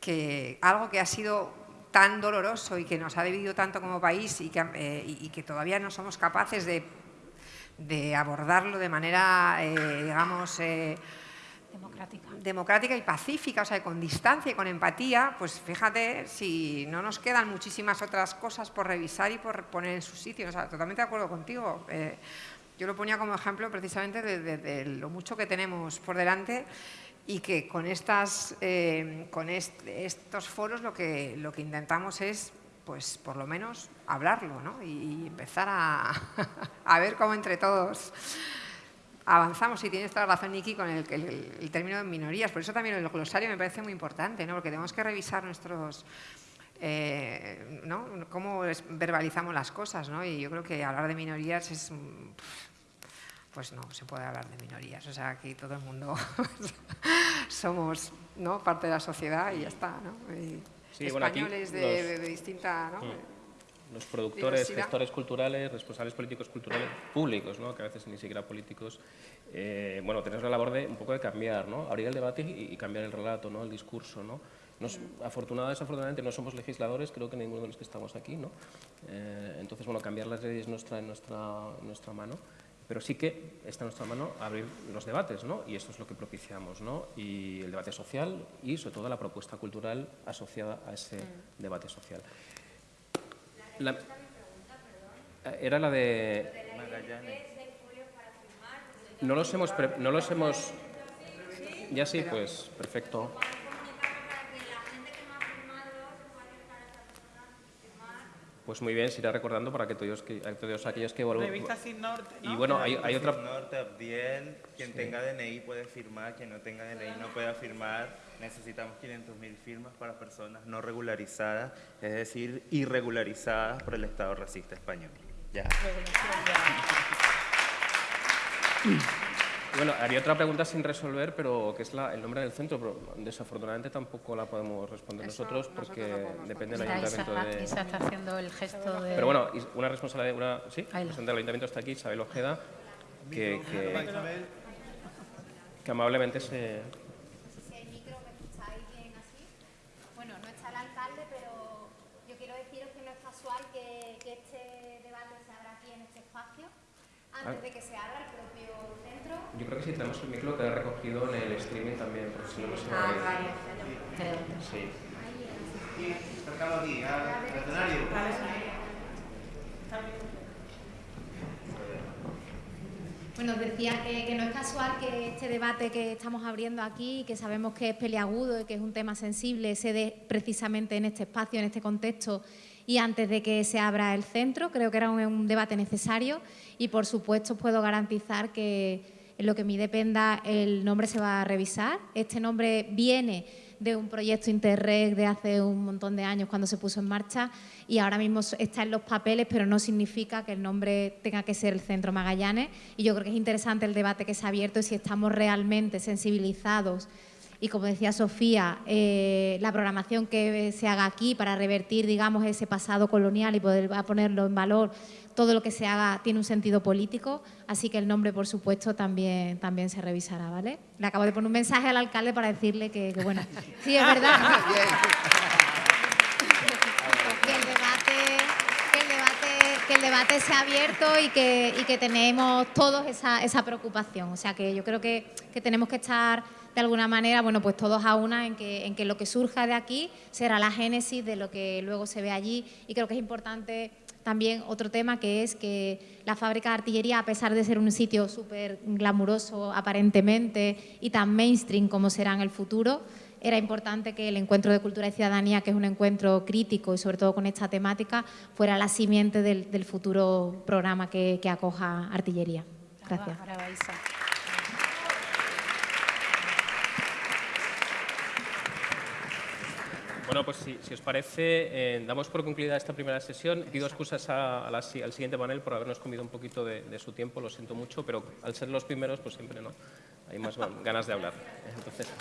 que algo que ha sido tan doloroso y que nos ha dividido tanto como país y que, eh, que todavía no somos capaces de, de abordarlo de manera, eh, digamos, eh, democrática. democrática y pacífica, o sea, con distancia y con empatía, pues fíjate si no nos quedan muchísimas otras cosas por revisar y por poner en su sitio. O sea, totalmente de acuerdo contigo. yo lo ponía como ejemplo precisamente de lo mucho que tenemos por delante y que con, estas, eh, con estos foros lo que, lo que intentamos es, pues por lo menos, hablarlo ¿no? y, empezar a, a, ver cómo entre todos avanzamos. Y tienes toda la razón, Niki, con el, el, término de minorías. Por eso también el glosario me parece muy importante, ¿no? porque tenemos que revisar nuestros... Eh, ¿no? cómo verbalizamos las cosas, ¿no? y yo creo que hablar de minorías es pues no se puede hablar de minorías. O sea, aquí todo el mundo somos ¿no? parte de la sociedad y ya está. ¿no? españoles de, distinta... ¿no? Mm. Los productores, gestores culturales, responsables políticos culturales públicos, ¿no? que a veces ni siquiera políticos, eh, bueno, tenemos la labor de un poco de cambiar, ¿no? abrir el debate y, cambiar el relato, ¿no? el discurso. ¿no? Nos, afortunadamente, desafortunadamente no somos legisladores, creo que ninguno de los que estamos aquí. ¿no? Eh, entonces, bueno, cambiar las leyes no está en nuestra, nuestra mano pero sí que está en nuestra mano abrir los debates, ¿no? y esto es lo que propiciamos, ¿no? y el debate social y sobre todo la propuesta cultural asociada a ese mm. debate social. La, era la de... No los hemos... No los hemos ya sí, pues perfecto. Pues muy bien, se irá recordando para que todos, que, todos aquellos que vuelvan. Revista Sin Norte. Y bueno, hay, hay otra. Sin Norte, Abdiel, quien tenga DNI puede firmar, quien no tenga DNI no puede firmar. Necesitamos 500.000 firmas para personas no regularizadas, es decir, irregularizadas por el Estado racista español. Ya. Bueno, haría otra pregunta sin resolver, pero que es la, el nombre del centro, pero desafortunadamente tampoco la podemos responder nosotros porque depende del ayuntamiento de... Isa está haciendo el gesto de... Pero bueno, una responsable, una, sí, presidente del ayuntamiento está aquí, Isabel Ojeda, que, que, que amablemente se... Bueno, no está el alcalde, pero yo quiero deciros que no es casual que, que este debate se abra aquí en este espacio, antes de que se abra el yo creo que si tenemos el micro queda recogido en el streaming también, porque si no, no se Ah, vale. Sí. aquí, al escenario. Bueno, os decía que, que, no es casual que este debate que estamos abriendo aquí, que sabemos que es peleagudo y que es un tema sensible, se dé precisamente en este espacio, en este contexto y antes de que se abra el centro. Creo que era un debate necesario y, por supuesto, puedo garantizar que en lo que me dependa el nombre se va a revisar. Este nombre viene de un proyecto Interreg de hace un montón de años cuando se puso en marcha y ahora mismo está en los papeles, pero no significa que el nombre tenga que ser el Centro Magallanes. Y yo creo que es interesante el debate que se ha abierto y si estamos realmente sensibilizados y como decía Sofía, eh, la programación que se haga aquí para revertir, digamos, ese pasado colonial y poder ponerlo en valor, todo lo que se haga tiene un sentido político, así que el nombre, por supuesto, también, también se revisará, ¿vale? Le acabo de poner un mensaje al alcalde para decirle que, bueno, sí, es verdad. que el debate, que el debate, que el debate se ha abierto y que, y que tenemos todos esa, esa preocupación. O sea, que yo creo que, que tenemos que estar de alguna manera, bueno, pues todos a una en que, en que lo que surja de aquí será la génesis de lo que luego se ve allí y creo que es importante también otro tema que es que la fábrica de artillería, a pesar de ser un sitio súper glamuroso aparentemente y tan mainstream como será en el futuro, era importante que el encuentro de cultura y ciudadanía, que es un encuentro crítico y sobre todo con esta temática, fuera la simiente del, futuro programa que, que acoja artillería. Gracias. Bueno, pues si, os parece, eh, damos por concluida esta primera sesión. Pido excusas al siguiente panel por habernos comido un poquito de, su tiempo, lo siento mucho, pero al ser los primeros, pues siempre no hay más ganas de hablar. Entonces,